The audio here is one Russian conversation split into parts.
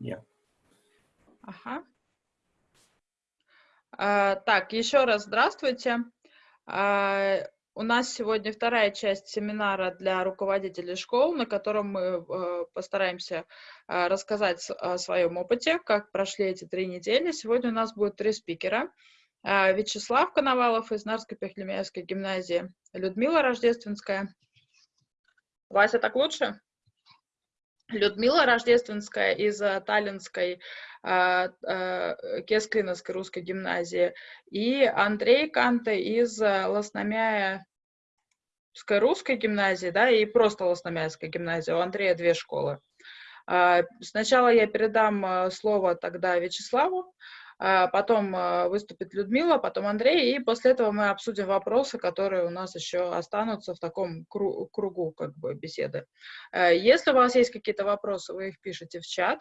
Я. Ага. А, так, еще раз здравствуйте. А, у нас сегодня вторая часть семинара для руководителей школ, на котором мы э, постараемся э, рассказать о своем опыте, как прошли эти три недели. Сегодня у нас будет три спикера. Э, Вячеслав Коновалов из Нарско-Пехлемяевской гимназии, Людмила Рождественская. Вася, так лучше? Людмила Рождественская из uh, Таллинской uh, uh, Кескриновской русской гимназии и Андрей Канте из uh, Лосномяевской русской гимназии, да, и просто Лосномяевской гимназии. У Андрея две школы. Сначала я передам слово тогда Вячеславу, а, потом а, выступит Людмила, потом Андрей, и после этого мы обсудим вопросы, которые у нас еще останутся в таком кругу как бы беседы. А, если у вас есть какие-то вопросы, вы их пишете в чат.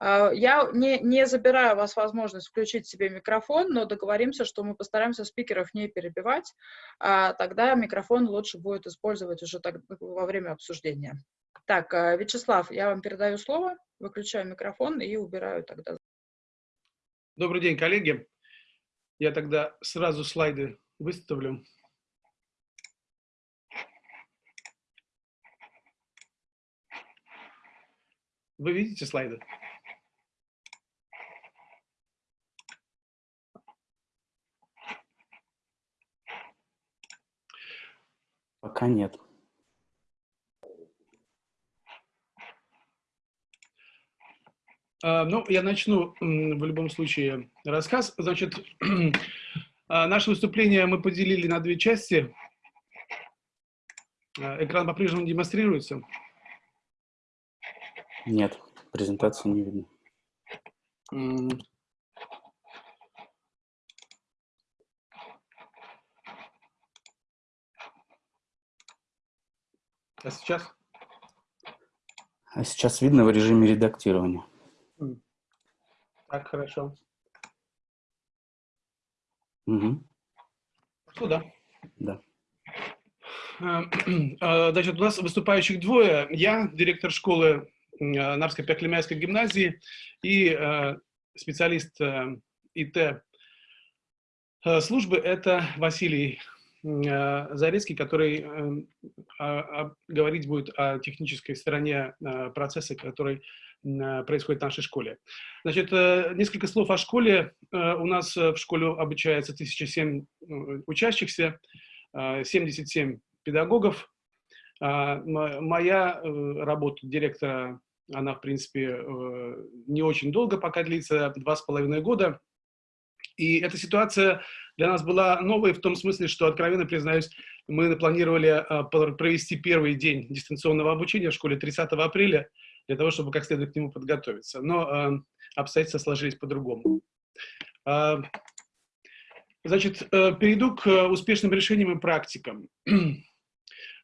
Я не, не забираю у вас возможность включить себе микрофон, но договоримся, что мы постараемся спикеров не перебивать, тогда микрофон лучше будет использовать уже так, во время обсуждения. Так, Вячеслав, я вам передаю слово, выключаю микрофон и убираю тогда. Добрый день, коллеги. Я тогда сразу слайды выставлю. Вы видите слайды? Пока нет. Ну, я начну в любом случае рассказ. Значит, а, наше выступление мы поделили на две части. А, экран по-прежнему демонстрируется? Нет, презентацию не видно. А сейчас? А сейчас видно в режиме редактирования. Так, хорошо. Угу. Что, да? Да. Э, э, значит, у нас выступающих двое. Я, директор школы э, Нарско-Пеклемяйской гимназии и специалист ИТ службы, это Василий Зарецкий, который говорить будет о технической стороне процесса, который Э, происходит в нашей школе. Значит, э, несколько слов о школе. Э, у нас в школе обучается 1007 учащихся, 77 педагогов. Моя работа директора, она, в принципе, не очень долго пока длится, два с половиной года. И эта ситуация для нас была новой в том смысле, что, откровенно признаюсь, мы планировали провести первый день дистанционного обучения в школе 30 апреля, для того, чтобы как следует к нему подготовиться. Но э, обстоятельства сложились по-другому. Э, значит, э, перейду к успешным решениям и практикам.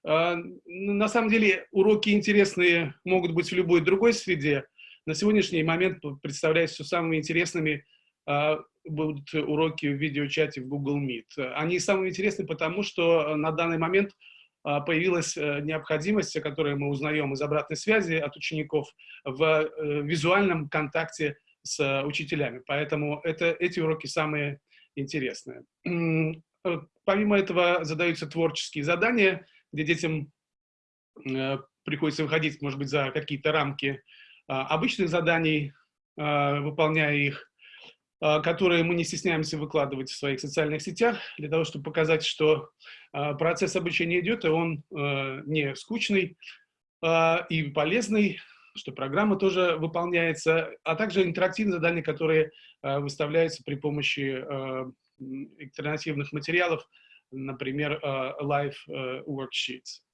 Э, на самом деле уроки интересные могут быть в любой другой среде. На сегодняшний момент представляются самыми интересными э, будут уроки в видеочате в Google Meet. Они самые интересные, потому что на данный момент а, появилась э, необходимость, которую мы узнаем из обратной связи от учеников, в э, визуальном контакте с э, учителями. Поэтому это, эти уроки самые интересные. Помимо этого задаются творческие задания, где детям приходится выходить, может быть, за какие-то рамки обычных заданий, выполняя их. А, которые мы не стесняемся выкладывать в своих социальных сетях, для того, чтобы показать, что а, процесс обучения идет, и он а, не скучный и полезный, что программа тоже выполняется, а также интерактивные задания, которые выставляются при помощи альтернативных материалов, например, live worksheets.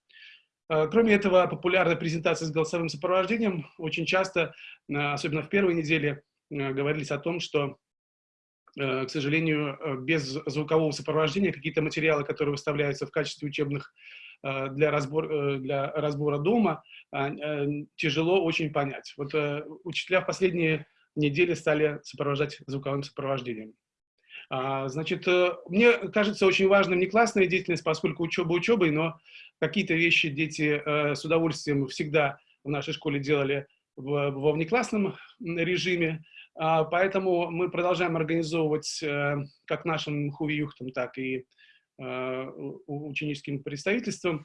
Кроме этого, популярная презентация с голосовым сопровождением очень часто, особенно в первой неделе, говорились о том, что к сожалению, э, без звукового сопровождения какие-то материалы, которые выставляются в качестве учебных э, для, разбор, для разбора дома, а, тяжело очень понять. Вот учителя в последние недели стали сопровождать звуковым сопровождением. А, значит, мне кажется очень важным не классная деятельность, поскольку учеба учебой, но какие-то вещи дети с удовольствием всегда в нашей школе делали во внеклассном режиме, поэтому мы продолжаем организовывать как нашим хувиюхтам, так и ученическим представительством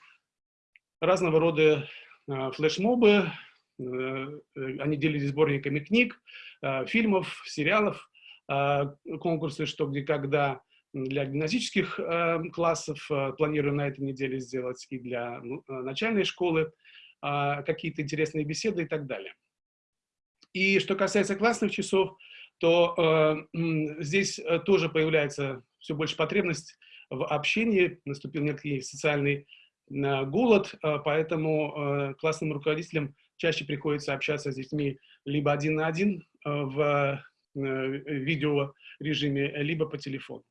разного рода флешмобы, они делились сборниками книг, фильмов, сериалов, конкурсы «Что, где, когда», для гимназических э, классов, э, планирую на этой неделе сделать и для ну, э, начальной школы, э, какие-то интересные беседы и так далее. И что касается классных часов, то э, здесь э, тоже появляется все больше потребность в общении, наступил некий социальный э, голод, э, поэтому э, классным руководителям чаще приходится общаться с детьми либо один на один э, в э, видео режиме, либо по телефону.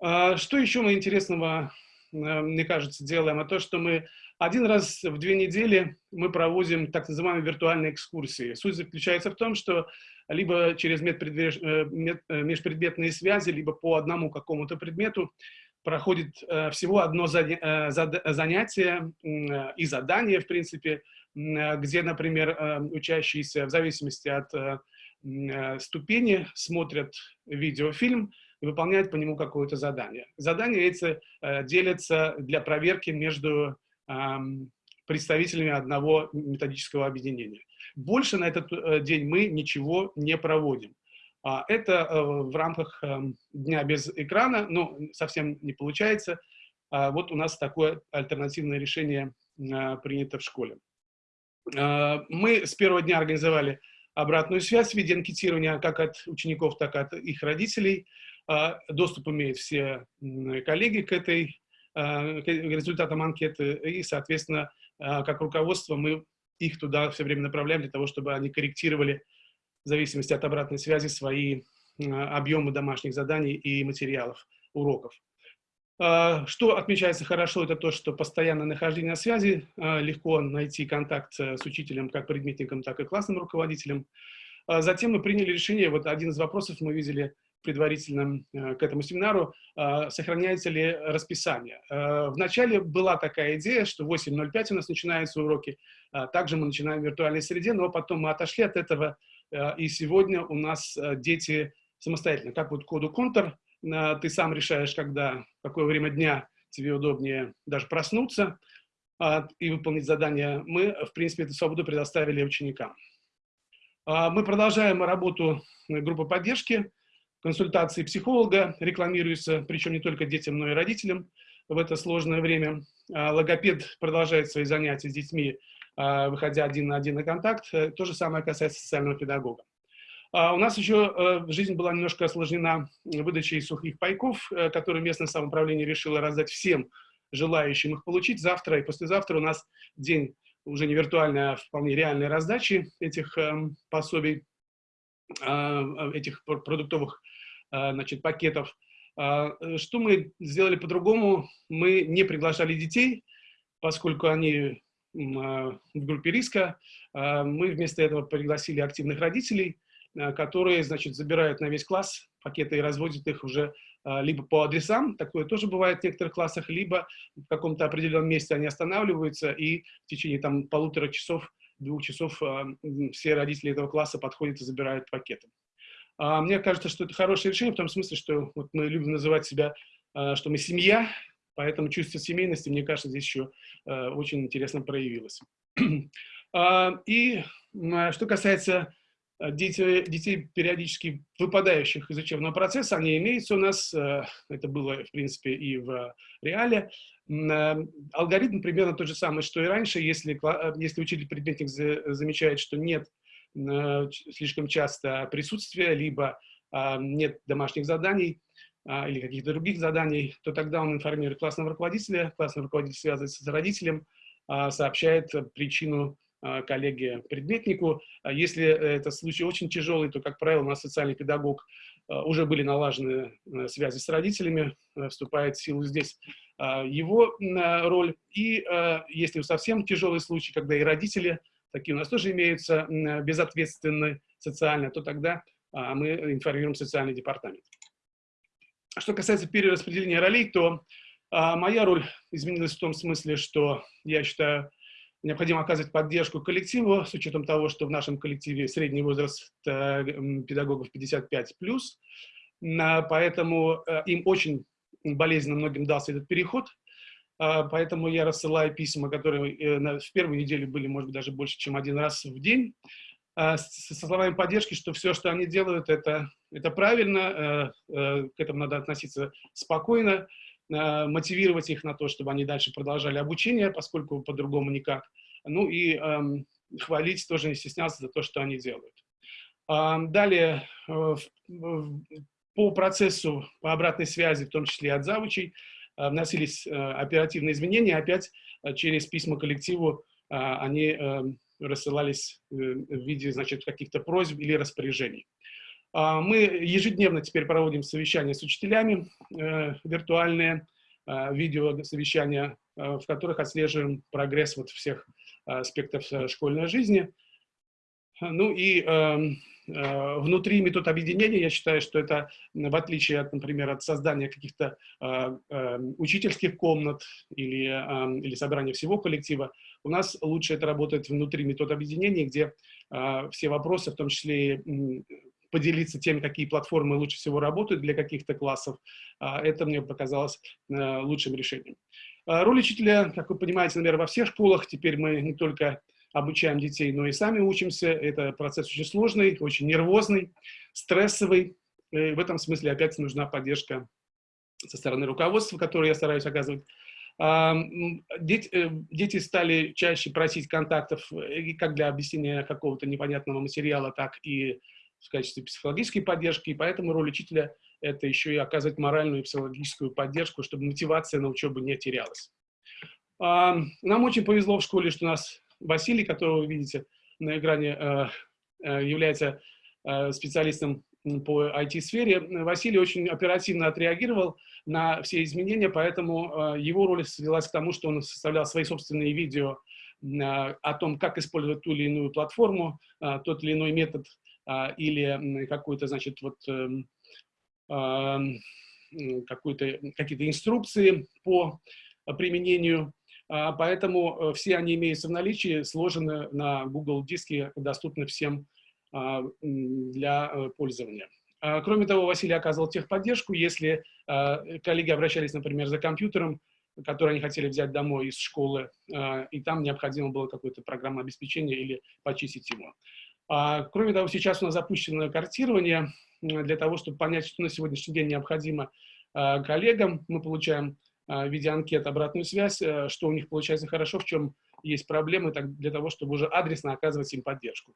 А, что еще мы интересного, э, мне кажется, делаем? А то, что мы один раз в две недели мы проводим так называемые виртуальные экскурсии. Суть заключается в том, что либо через э, э, межпредметные связи, либо по одному какому-то предмету проходит всего одно занятие и задание, в принципе, где, например, учащиеся в зависимости от ступени смотрят видеофильм, и выполняет по нему какое-то задание. Задания эти э, делятся для проверки между э, представителями одного методического объединения. Больше на этот э, день мы ничего не проводим. А это э, в рамках э, дня без экрана, но совсем не получается. А вот у нас такое альтернативное решение э, принято в школе. Мы с первого дня организовали обратную связь в виде анкетирования как от учеников, так и от их родителей. А, доступ имеют все коллеги к этой результатам анкеты, и, соответственно, а, как руководство мы их туда все время направляем для того, чтобы они корректировали в зависимости от обратной связи свои объемы домашних заданий и материалов, уроков. Что отмечается хорошо, это то, что постоянное нахождение на связи, легко найти контакт с учителем, как предметником, так и классным руководителем. Затем мы приняли решение, вот один из вопросов мы видели предварительно э, к этому семинару, э, сохраняется ли расписание. Э, Вначале была такая идея, что 8.05 у нас начинаются уроки, также мы начинаем в виртуальной среде, но потом мы отошли от этого, и сегодня у нас дети самостоятельно, как вот коду контур, ты сам решаешь, когда, какое время дня тебе удобнее даже проснуться и выполнить задание. Мы, в принципе, эту свободу предоставили ученикам. Мы продолжаем работу группы поддержки консультации психолога рекламируются, причем не только детям, но и родителям в это сложное время. А, логопед продолжает свои занятия с детьми, а, выходя один на один на контакт. Э, то же самое касается социального педагога. А, у нас еще э, жизнь была немножко осложнена выдачей сухих пайков, э, которые местное самоуправление решило раздать всем желающим их получить. Завтра и послезавтра у нас день уже не виртуальной, а вполне реальной раздачи этих эм, пособий, этих продуктовых а, значит, пакетов. А, э, что мы сделали по-другому? Мы не приглашали детей, поскольку они а, в группе риска. Мы вместо этого пригласили активных родителей, которые, значит, забирают на весь класс пакеты и разводят их уже либо по адресам, такое тоже бывает в некоторых классах, либо в каком-то определенном месте они останавливаются, и в течение там полутора часов, двух часов все родители этого класса подходят и забирают пакеты. А мне кажется, что это хорошее решение, в том смысле, что вот мы любим называть себя, а, что мы семья, поэтому чувство семейности, мне кажется, здесь еще а, очень интересно проявилось. А, и что касается детей, детей, периодически выпадающих из учебного процесса, они имеются у нас, это было, в принципе, и в реале. Алгоритм примерно тот же самый, что и раньше, если, если учитель-предметник замечает, что нет Э, слишком часто присутствие, либо а, нет домашних заданий а, или каких-то других заданий, то тогда он информирует классного руководителя, классный руководитель связывается с родителем, а, сообщает причину коллеге-предметнику. Если это случай очень тяжелый, то, как правило, у нас социальный педагог уже были налажены э, связи с родителями, э, вступает в силу здесь его роль. И если совсем тяжелый случай, когда и родители такие у нас тоже имеются безответственные социально, то тогда а, мы информируем социальный департамент. Что касается перераспределения ролей, то а, моя роль изменилась в том смысле, что я считаю необходимо оказывать поддержку коллективу, с учетом того, что в нашем коллективе средний возраст э, педагогов 55+, плюс, поэтому э, им очень болезненно многим дался этот переход, поэтому я рассылаю письма, которые в первую неделю были, может быть, даже больше, чем один раз в день, со словами поддержки, что все, что они делают, это, это правильно, к этому надо относиться спокойно, Э, мотивировать их на то, чтобы они дальше продолжали обучение, поскольку по-другому никак. Ну и эм, хвалить тоже не стесняться за то, что они делают. Эм, далее, э, по процессу, по обратной связи, в том числе от завучей, э, вносились э, оперативные изменения. Опять э, через письма коллективу э, они э, рассылались э, в виде каких-то просьб или распоряжений. А, мы ежедневно теперь проводим совещания с учителями, э, виртуальные э, видеосовещания, э, в которых отслеживаем прогресс вот всех аспектов школьной жизни. Ну и эм, внутри метод объединения, я считаю, что это, в отличие, от, например, от создания каких-то учительских комнат или, эм, или собрания всего коллектива, у нас лучше это работает внутри метод объединения, где все вопросы, в том числе поделиться тем, какие платформы лучше всего работают для каких-то классов. А, это мне показалось э, лучшим решением. А, роль учителя, как вы понимаете, наверное, во всех школах. Теперь мы не только обучаем детей, но и сами учимся. Это процесс очень сложный, очень нервозный, стрессовый. И в этом смысле опять нужна поддержка со стороны руководства, которую я стараюсь оказывать. А, э, дети стали чаще просить контактов как для объяснения какого-то непонятного материала, так и в качестве психологической поддержки, и поэтому роль учителя – это еще и оказывать моральную и психологическую поддержку, чтобы мотивация на учебу не терялась. А, нам очень повезло в школе, что у нас Василий, которого вы видите на экране, э, э, является э, специалистом по IT-сфере. Василий очень оперативно отреагировал на все изменения, поэтому его роль свелась к тому, что он составлял свои собственные видео о том, как использовать ту или иную платформу, тот или иной метод или какую-то, значит, вот эм, какие-то инструкции по применению. А, поэтому э, все они имеются в наличии, сложены на Google диске, доступны всем а, для э, пользования. Кроме того, Василий оказывал техподдержку, если коллеги обращались, например, за компьютером, который они хотели взять домой из школы, и там необходимо было какое-то программное обеспечение или почистить его. А, кроме того, сейчас у нас запущено картирование для того, чтобы понять, что на сегодняшний день необходимо а, коллегам. Мы получаем а, в виде анкет обратную связь, э, что у них получается хорошо, в чем есть проблемы, так, для того, чтобы уже адресно оказывать им поддержку.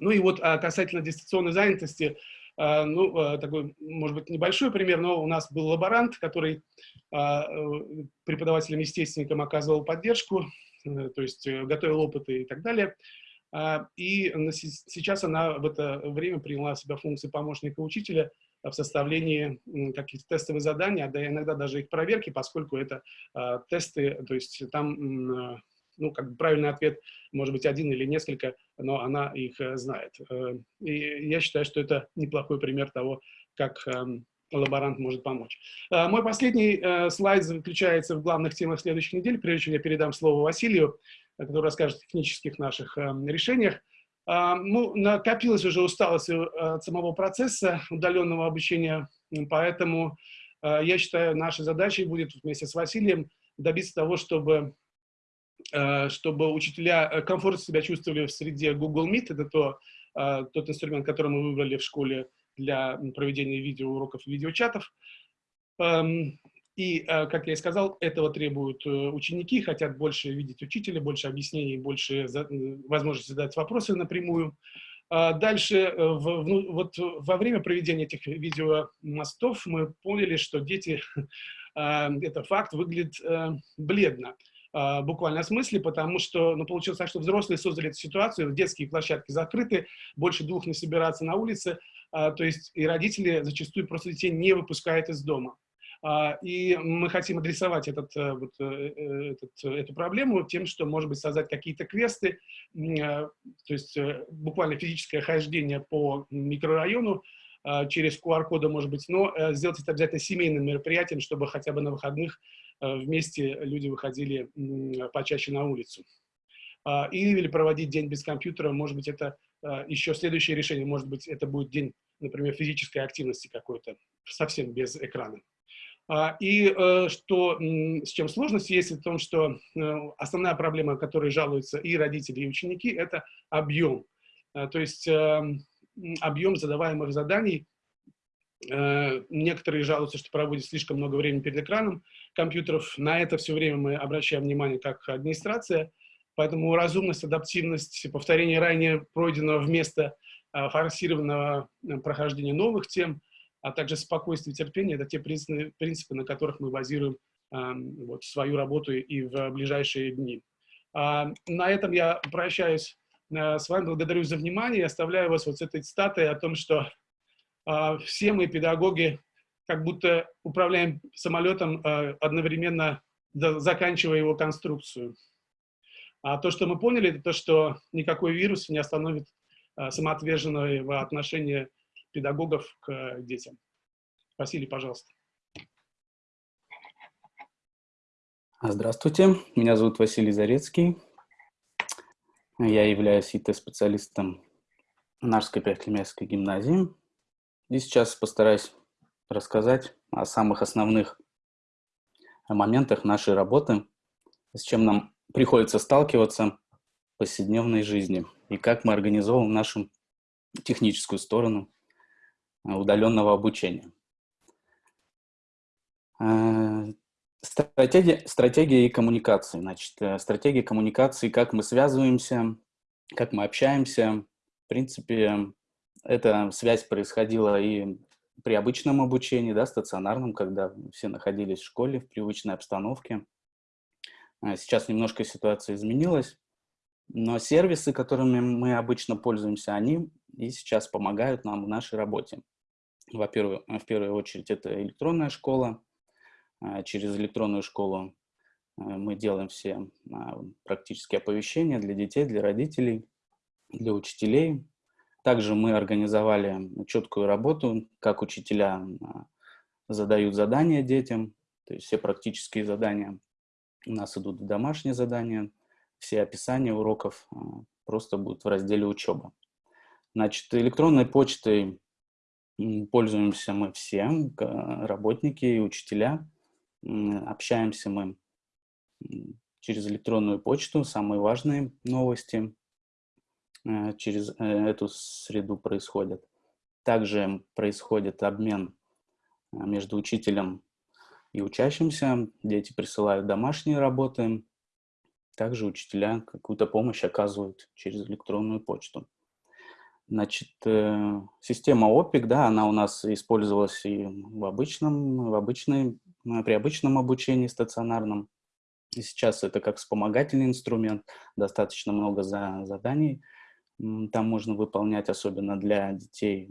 Ну и вот касательно дистанционной занятости, ну, такой, может быть, небольшой пример, но у нас был лаборант, который э, преподавателям-естественникам оказывал поддержку, э, то есть готовил опыты и так далее. А, и сейчас она в это время приняла в себя функции помощника учителя в составлении каких-то тестовых заданий, а да иногда даже их проверки, поскольку это а, тесты, то есть там ну, как бы правильный ответ может быть один или несколько, но она их знает. И я считаю, что это неплохой пример того, как лаборант может помочь. А, мой последний слайд заключается в главных темах следующих недель, прежде чем я передам слово Василию который расскажет о технических наших эм, решениях. А, ну, накопилась уже усталость э, от самого процесса удаленного обучения, поэтому э, я считаю, нашей задачей будет вместе с Василием добиться того, чтобы, э, чтобы учителя комфортно себя чувствовали в среде Google Meet. Это то, тот инструмент, который мы выбрали в школе для проведения видеоуроков и видеочатов. И, э, как я и сказал, этого требуют э, ученики, хотят больше видеть учителя, больше объяснений, больше возможности задать вопросы напрямую. А дальше, э, ну, вот во время проведения этих видеомостов мы поняли, что дети, это факт, выглядит бледно буквально в смысле, потому что ну, получилось так, что взрослые создали эту ситуацию, детские площадки закрыты, больше двух не собираться на улице, а, то есть и родители зачастую просто детей не выпускают из дома. А, и мы хотим адресовать этот, э, вот, э, э, этот, эту проблему тем, что, может быть, создать какие-то квесты, то есть буквально физическое хождение по микрорайону через QR-коды, может быть, но сделать это обязательно семейным мероприятием, чтобы хотя бы на выходных вместе люди выходили почаще на улицу. а, или проводить день без компьютера, может быть, это а, еще следующее решение, может быть, это будет день, например, физической активности какой-то, совсем без экрана. А, и э, что, с чем сложность есть, в том, что э, основная проблема, которой жалуются и родители, и ученики, это объем. То есть объем задаваемых заданий Э, некоторые жалуются, что проводят слишком много времени перед экраном компьютеров. На это все время мы обращаем внимание как администрация. Поэтому разумность, адаптивность, повторение ранее пройденного вместо э, форсированного э, прохождения новых тем, а также спокойствие и терпение – это те принципы, на которых мы базируем вот, свою работу и в ближайшие дни. А, на этом я прощаюсь с вами, благодарю за внимание и оставляю вас вот с этой цитатой о том, что а, все мы, педагоги, как будто управляем самолетом, а, одновременно заканчивая его конструкцию. А то, что мы поняли, это то, что никакой вирус не остановит а, самоотверженного отношения педагогов к детям. Василий, пожалуйста. Здравствуйте, меня зовут Василий Зарецкий. Я являюсь ИТ-специалистом Нарской Пятилемецкой гимназии. И сейчас постараюсь рассказать о самых основных моментах нашей работы, с чем нам приходится сталкиваться в повседневной жизни и как мы организовываем нашу техническую сторону э, удаленного обучения. Э, стратегия, стратегия и коммуникации. Значит, э, стратегия коммуникации, как мы связываемся, как мы общаемся. В принципе, эта связь происходила и при обычном обучении, да, стационарном, когда все находились в школе, в привычной обстановке. Сейчас немножко ситуация изменилась, но сервисы, которыми мы обычно пользуемся, они и сейчас помогают нам в нашей работе. Во-первых, в первую очередь это электронная школа. А через электронную школу а, мы делаем все практически оповещения для детей, для родителей, для учителей, также мы организовали четкую работу, как учителя а, задают задания детям, то есть все практические задания у нас идут в домашние задания, все описания уроков а, просто будут в разделе учеба. Значит, электронной почтой пользуемся мы все, работники и учителя. Общаемся мы через электронную почту, самые важные новости Э, через э, эту среду происходит. Также происходит обмен э, между учителем и учащимся. Дети присылают домашние работы. Также учителя какую-то помощь оказывают через электронную почту. Значит, система OPIC, да, она у нас использовалась и в обычном, в обычной, при обычном обучении стационарном. И сейчас это как вспомогательный инструмент, достаточно много за, заданий там можно выполнять, особенно для детей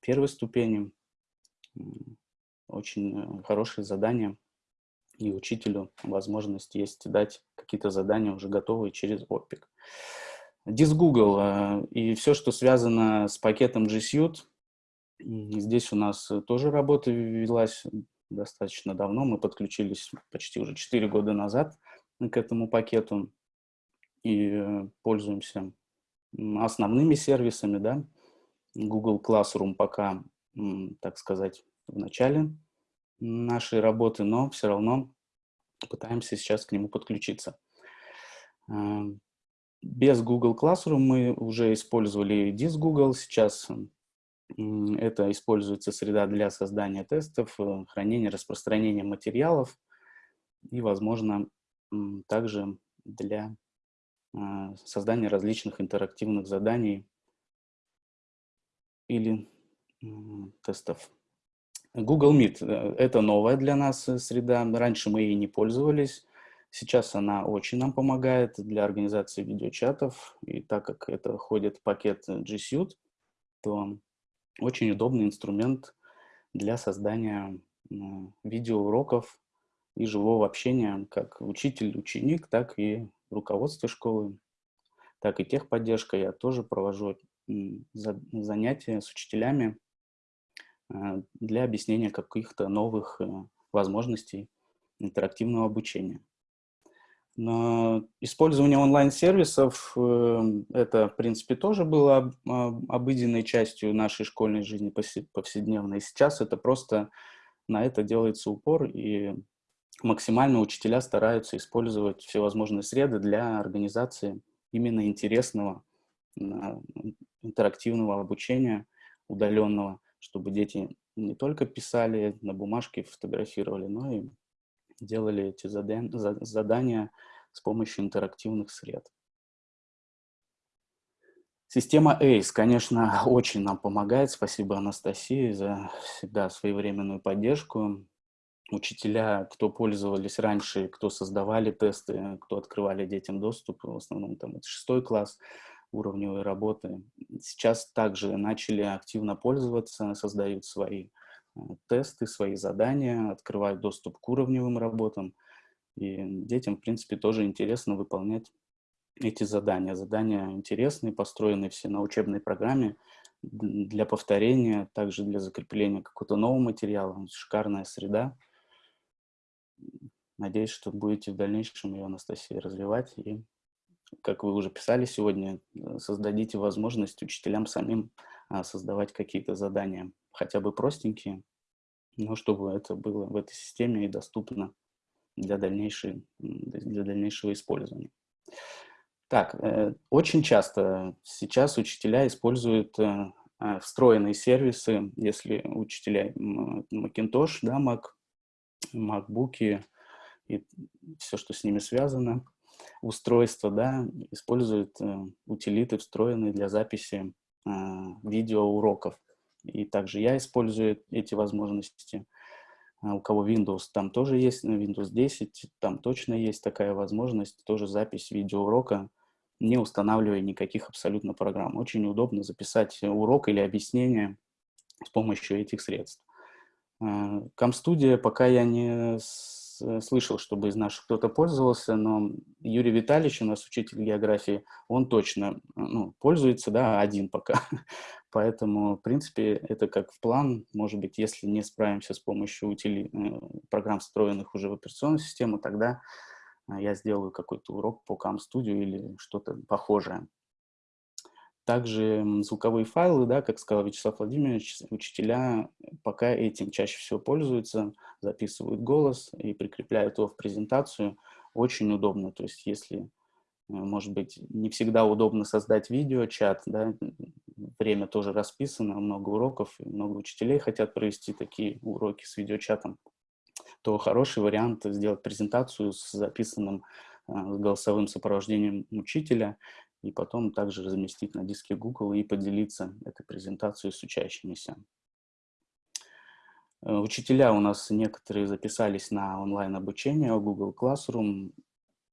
первой ступени, очень э, хорошие задания. И учителю возможность есть дать какие-то задания уже готовые через OPIC. Google э, и все, что связано с пакетом G Suite. Здесь у нас тоже работа велась достаточно давно. Мы подключились почти уже 4 года назад к этому пакету и э, пользуемся основными сервисами, да, Google Classroom пока, так сказать, в начале нашей работы, но все равно пытаемся сейчас к нему подключиться. Без Google Classroom мы уже использовали Dis Google, сейчас это используется среда для создания тестов, э, хранения, распространения материалов и, возможно, также для а, создание различных интерактивных заданий или тестов. Google Meet э, – это новая для нас э, среда. Раньше мы ей не пользовались. Сейчас она очень нам помогает для организации видеочатов. И так как это входит в пакет G Suite, то очень удобный инструмент для создания видеоуроков и живого общения как учитель-ученик, так и руководство школы, так и техподдержка. Я тоже провожу занятия с учителями э, для объяснения каких-то новых э, возможностей интерактивного обучения. Но использование онлайн-сервисов, эм, это, в принципе, тоже было обыденной частью нашей школьной жизни повседневной. И сейчас это просто на это делается упор, и максимально учителя стараются использовать всевозможные среды для организации именно интересного, интерактивного обучения удаленного, чтобы дети не только писали на бумажке, фотографировали, но и делали эти задания с помощью интерактивных сред. Система ACE, конечно, очень нам помогает. Спасибо Анастасии за всегда своевременную поддержку. Учителя, кто пользовались раньше, кто создавали тесты, кто открывали детям доступ, в основном там это шестой класс уровневой работы, сейчас также начали активно пользоваться, создают свои тесты, свои задания, открывают доступ к уровневым работам. И детям, в принципе, тоже интересно выполнять эти задания. Задания интересные, построены все на учебной программе для повторения, также для закрепления какого-то нового материала. Шикарная среда. Надеюсь, что будете в дальнейшем ее, Анастасия, развивать. И, как вы уже писали сегодня, э, создадите возможность учителям самим а, создавать какие-то задания хотя бы простенькие, но чтобы это было в этой системе и доступно для, дальнейшей, для дальнейшего использования. Так, э, очень часто сейчас учителя используют э, э, встроенные сервисы, если учителя Macintosh, да, Mac, MacBook и все, что с ними связано, устройства, да, используют утилиты, встроенные для записи видеоуроков. И также я использую эти возможности. А у кого Windows, там тоже есть, на Windows 10, там точно есть такая возможность, тоже запись видеоурока, не устанавливая никаких абсолютно программ. Очень удобно записать урок или объяснение с помощью этих средств. Камстудия пока я не слышал, чтобы из наших кто-то пользовался, но Юрий Витальевич, у нас учитель географии, он точно ну, пользуется, да, один пока. Поэтому, в принципе, это как в план, может быть, если не справимся с помощью утили... Э, программ, встроенных уже в операционную систему, тогда э, я сделаю какой-то урок по CamStudio или что-то похожее. Также звуковые файлы, да, как сказал Вячеслав Владимирович, учителя пока этим чаще всего пользуются, записывают голос и прикрепляют его в презентацию. Очень удобно, то есть если, может быть, не всегда удобно создать видеочат, да, время тоже расписано, много уроков, много учителей хотят провести такие уроки с видеочатом, то хороший вариант сделать презентацию с записанным э, голосовым сопровождением учителя и потом также разместить на диске Google и поделиться этой презентацией с учащимися. Э, учителя у нас некоторые записались на онлайн-обучение Google Classroom.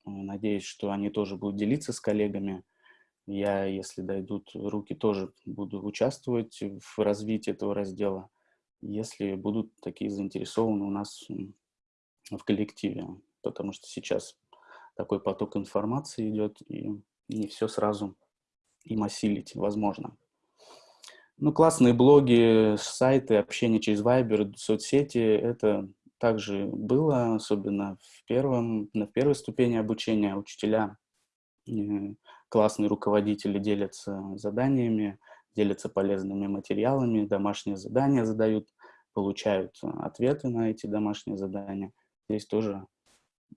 Э, надеюсь, что они тоже будут делиться с коллегами. Я, если дойдут руки, тоже буду участвовать в развитии этого раздела, если будут такие заинтересованы у нас в коллективе. Потому что сейчас такой поток информации идет, и не все сразу им осилить возможно. Ну, классные блоги, сайты, общение через Viber, соцсети, это также было, особенно в, первом, на первой ступени обучения. Учителя, э, классные руководители делятся заданиями, делятся полезными материалами, домашние задания задают, получают ответы на эти домашние задания. Здесь тоже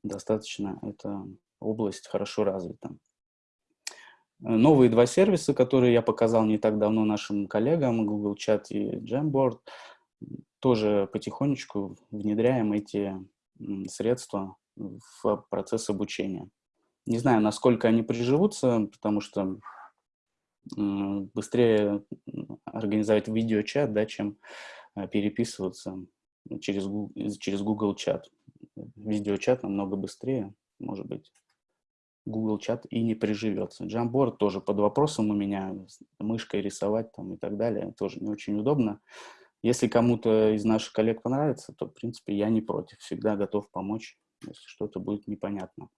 достаточно эта область хорошо развита. Новые два сервиса, которые я показал не так давно нашим коллегам, Google Chat и Jamboard, тоже потихонечку внедряем эти средства в процесс обучения. Не знаю, насколько они приживутся, потому что быстрее организовать видеочат, да, чем э, переписываться через, через Google Chat. Видеочат намного быстрее, может быть. Google чат и не приживется. Jamboard тоже под вопросом у меня, мышкой рисовать там и так далее, тоже не очень удобно. Если кому-то из наших коллег понравится, то, в принципе, я не против, всегда готов помочь, если что-то будет непонятно.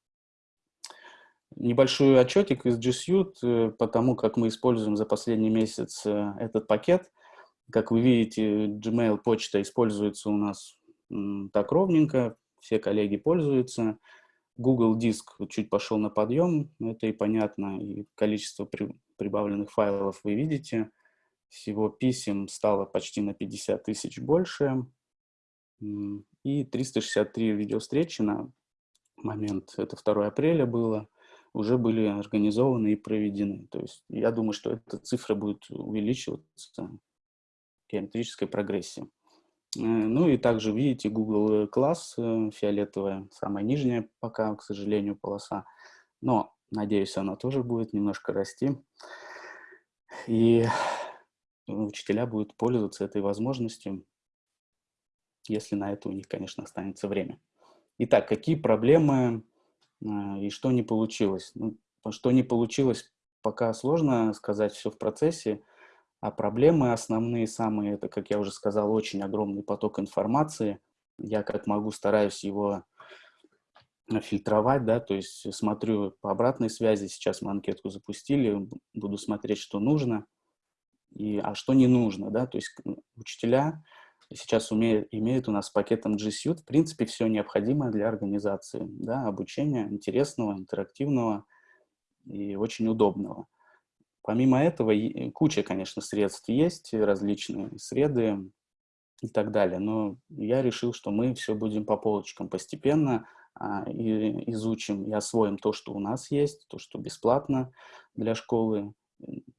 Небольшой отчетик из G Suite э, по тому, как мы используем за последний месяц э, этот пакет. Как вы видите, Gmail почта используется у нас так ровненько, все коллеги пользуются. Google Диск чуть пошел на подъем, это и понятно, и количество при, прибавленных файлов вы видите. Всего писем стало почти на 50 тысяч больше, и 363 видеовстречи на момент, это 2 апреля было, уже были организованы и проведены. То есть я думаю, что эта цифра будет увеличиваться геометрической прогрессии. Э, ну и также видите Google класс, э, фиолетовая, самая нижняя пока, к сожалению, полоса. Но, надеюсь, она тоже будет немножко расти. И учителя будут пользоваться этой возможностью, если на это у них, конечно, останется время. Итак, какие проблемы э, и что не получилось? Ну, что не получилось, пока сложно сказать все в процессе. А проблемы основные, самые, это, как я уже сказал, очень огромный поток информации. Я как могу стараюсь его фильтровать, да, то есть смотрю по обратной связи, сейчас мы анкетку запустили, буду смотреть, что нужно, и, а что не нужно, да, то есть учителя сейчас умеют, имеют у нас пакетом G Suite, в принципе, все необходимое для организации, да, обучения интересного, интерактивного и очень удобного. Помимо этого, куча, конечно, средств есть, различные среды и так далее, но я решил, что мы все будем по полочкам постепенно а, и изучим и освоим то, что у нас есть, то, что бесплатно для школы.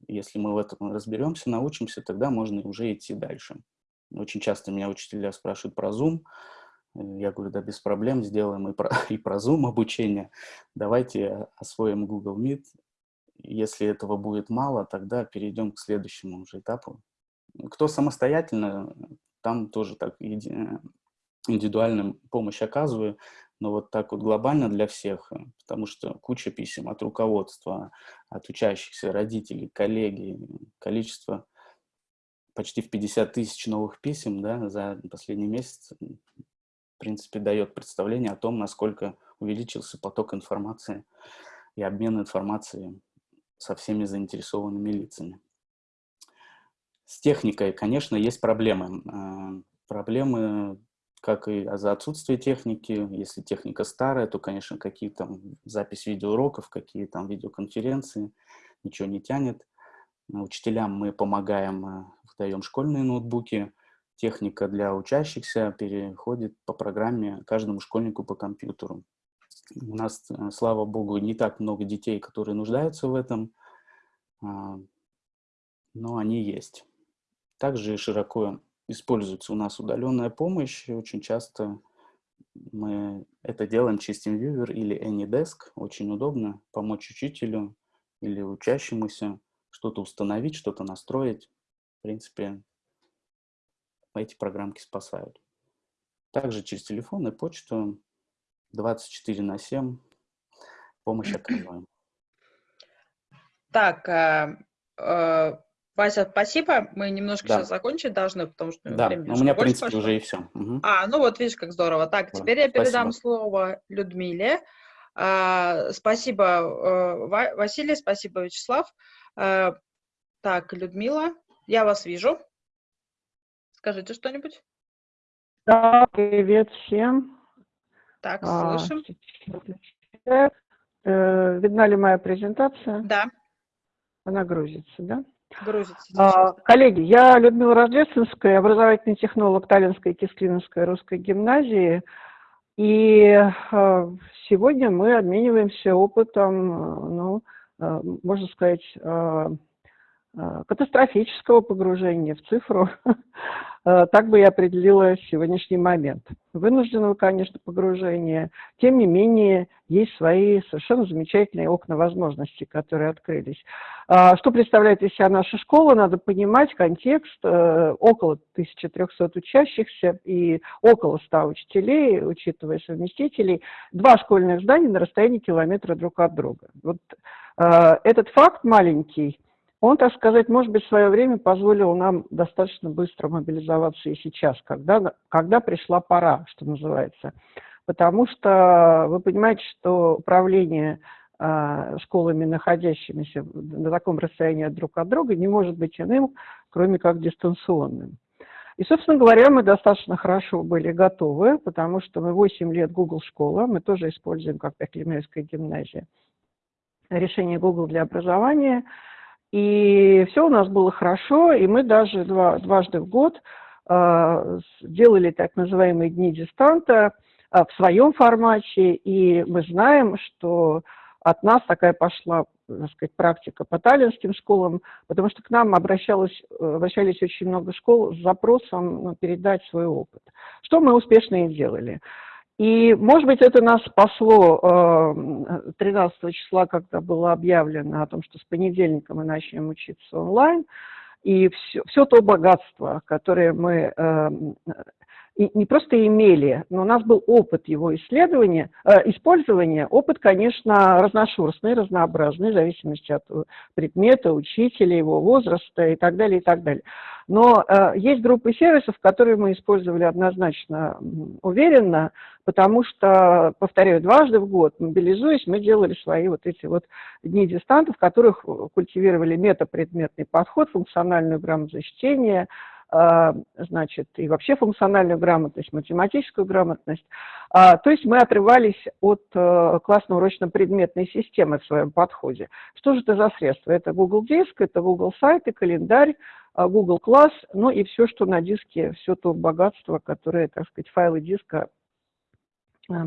Если мы в этом разберемся, научимся, тогда можно уже идти дальше. Очень часто меня учителя спрашивают про Zoom. Я говорю, да, без проблем, сделаем и про, и про Zoom обучение. Давайте освоим Google Meet, если этого будет мало, тогда перейдем к следующему уже этапу. Кто самостоятельно, там тоже так индивидуальную помощь оказываю, но вот так вот глобально для всех, потому что куча писем от руководства, от учащихся, родителей, коллеги, количество почти в 50 тысяч новых писем да, за последний месяц, в принципе, дает представление о том, насколько увеличился поток информации и обмен информацией со всеми заинтересованными лицами. С техникой, конечно, есть проблемы. А, проблемы, как и за отсутствие техники. Если техника старая, то, конечно, какие там запись видеоуроков, какие там видеоконференции, ничего не тянет. Учителям мы помогаем, а, выдаем школьные ноутбуки. Техника для учащихся переходит по программе каждому школьнику по компьютеру. У нас, э, слава богу, не так много детей, которые нуждаются в этом, а, но они есть. Также широко используется у нас удаленная помощь. Очень часто мы это делаем через TeamViewer или AnyDesk. Очень удобно помочь учителю или учащемуся что-то установить, что-то настроить. В принципе, эти программки спасают. Также через телефон и почту 24 на 7 помощь оказываем. Так, э, э, Вася, спасибо. Мы немножко да. сейчас закончить должны, потому что да. время у меня, в принципе, пошло. уже и все. Угу. А, ну вот, видишь, как здорово. Так, да. теперь я передам спасибо. слово Людмиле. А, спасибо, э, Василий, спасибо, Вячеслав. А, так, Людмила, я вас вижу. Скажите что-нибудь. Да, привет всем. Так, а, слышим. Э, видна ли моя презентация? Да. Она грузится, да? Грузится. А, коллеги, я Людмила Рождественская, образовательный технолог Таллинской и русской гимназии. И э, сегодня мы обмениваемся опытом, э, ну, э, можно сказать, Э, катастрофического погружения в цифру, э, так бы я определила сегодняшний момент. Вынужденного, конечно, погружения. Тем не менее, есть свои совершенно замечательные окна возможностей, которые открылись. А, что представляет из себя наша школа? Надо понимать контекст. Э, около 1300 учащихся и около 100 учителей, учитывая совместителей. Два школьных здания на расстоянии километра друг от друга. Вот этот факт маленький – он, так сказать, может быть, в свое время позволил нам достаточно быстро мобилизоваться и сейчас, когда, когда пришла пора, что называется. Потому что вы понимаете, что управление э, школами, находящимися на таком расстоянии друг от друга, не может быть иным, кроме как дистанционным. И, собственно говоря, мы достаточно хорошо были готовы, потому что мы 8 лет Google школа, мы тоже используем, как Пеклемельская гимназия, решение Google для образования. И все у нас было хорошо, и мы даже два, дважды в год э, делали так называемые дни дистанта э, в своем формате, и мы знаем, что от нас такая пошла так сказать, практика по таллинским школам, потому что к нам обращалось, обращались очень много школ с запросом ну, передать свой опыт, что мы успешно и делали. И, может быть, это нас спасло 13 э, числа, когда было объявлено о том, что с понедельника мы начнем учиться онлайн, и все, все то богатство, которое мы э, и не просто имели, но у нас был опыт его исследования, э, использования. Опыт, конечно, разношерстный, разнообразный, в зависимости от предмета, учителя, его возраста и так далее, и так далее. Но э, есть группы сервисов, которые мы использовали однозначно уверенно, потому что, повторяю, дважды в год, мобилизуясь, мы делали свои вот эти вот дни дистантов, в которых культивировали метапредметный подход, функциональную грамотность чтения, значит, и вообще функциональную грамотность, математическую грамотность. А, то есть мы отрывались от э, классно-урочно-предметной системы в своем подходе. Что же это за средства? Это Google Диск, это Google сайты, календарь, а, Google Класс, ну и все, что на диске, все то богатство, которое, так сказать, файлы диска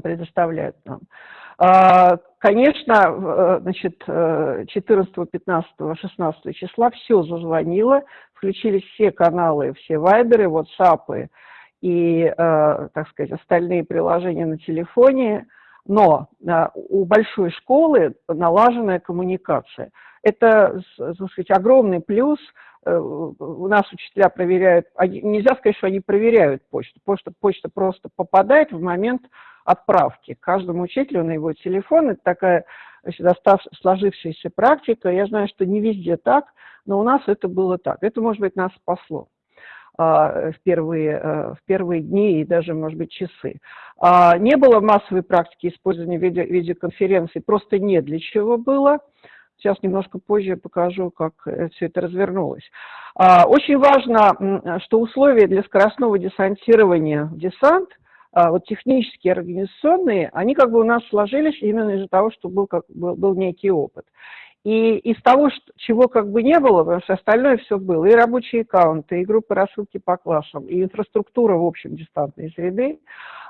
предоставляют нам. А, конечно, э, значит, 14, 15, 16 числа все зазвонило, включились все каналы, все вайберы, WhatsApp и, э, так сказать, остальные приложения на телефоне, но у большой школы налаженная коммуникация. Это, так сказать, огромный плюс. У нас учителя проверяют, нельзя сказать, что они проверяют почту, почта, почта просто попадает в момент отправки каждому учителю на его телефон. Это такая значит, сложившаяся практика. Я знаю, что не везде так, но у нас это было так. Это, может быть, нас спасло а, в первые, э, в первые дни и даже, может быть, часы. А, не было массовой практики использования видео, видеоконференций, просто не для чего было. Сейчас немножко позже покажу, как э, все это развернулось. А, очень важно, что условия для скоростного десантирования в десант – вот технические, организационные, они как бы у нас сложились именно из-за того, что был, как, был, был некий опыт. И из того, что, чего как бы не было, потому что остальное все было, и рабочие аккаунты, и группы рассылки по классам, и инфраструктура, в общем, дистантной среды,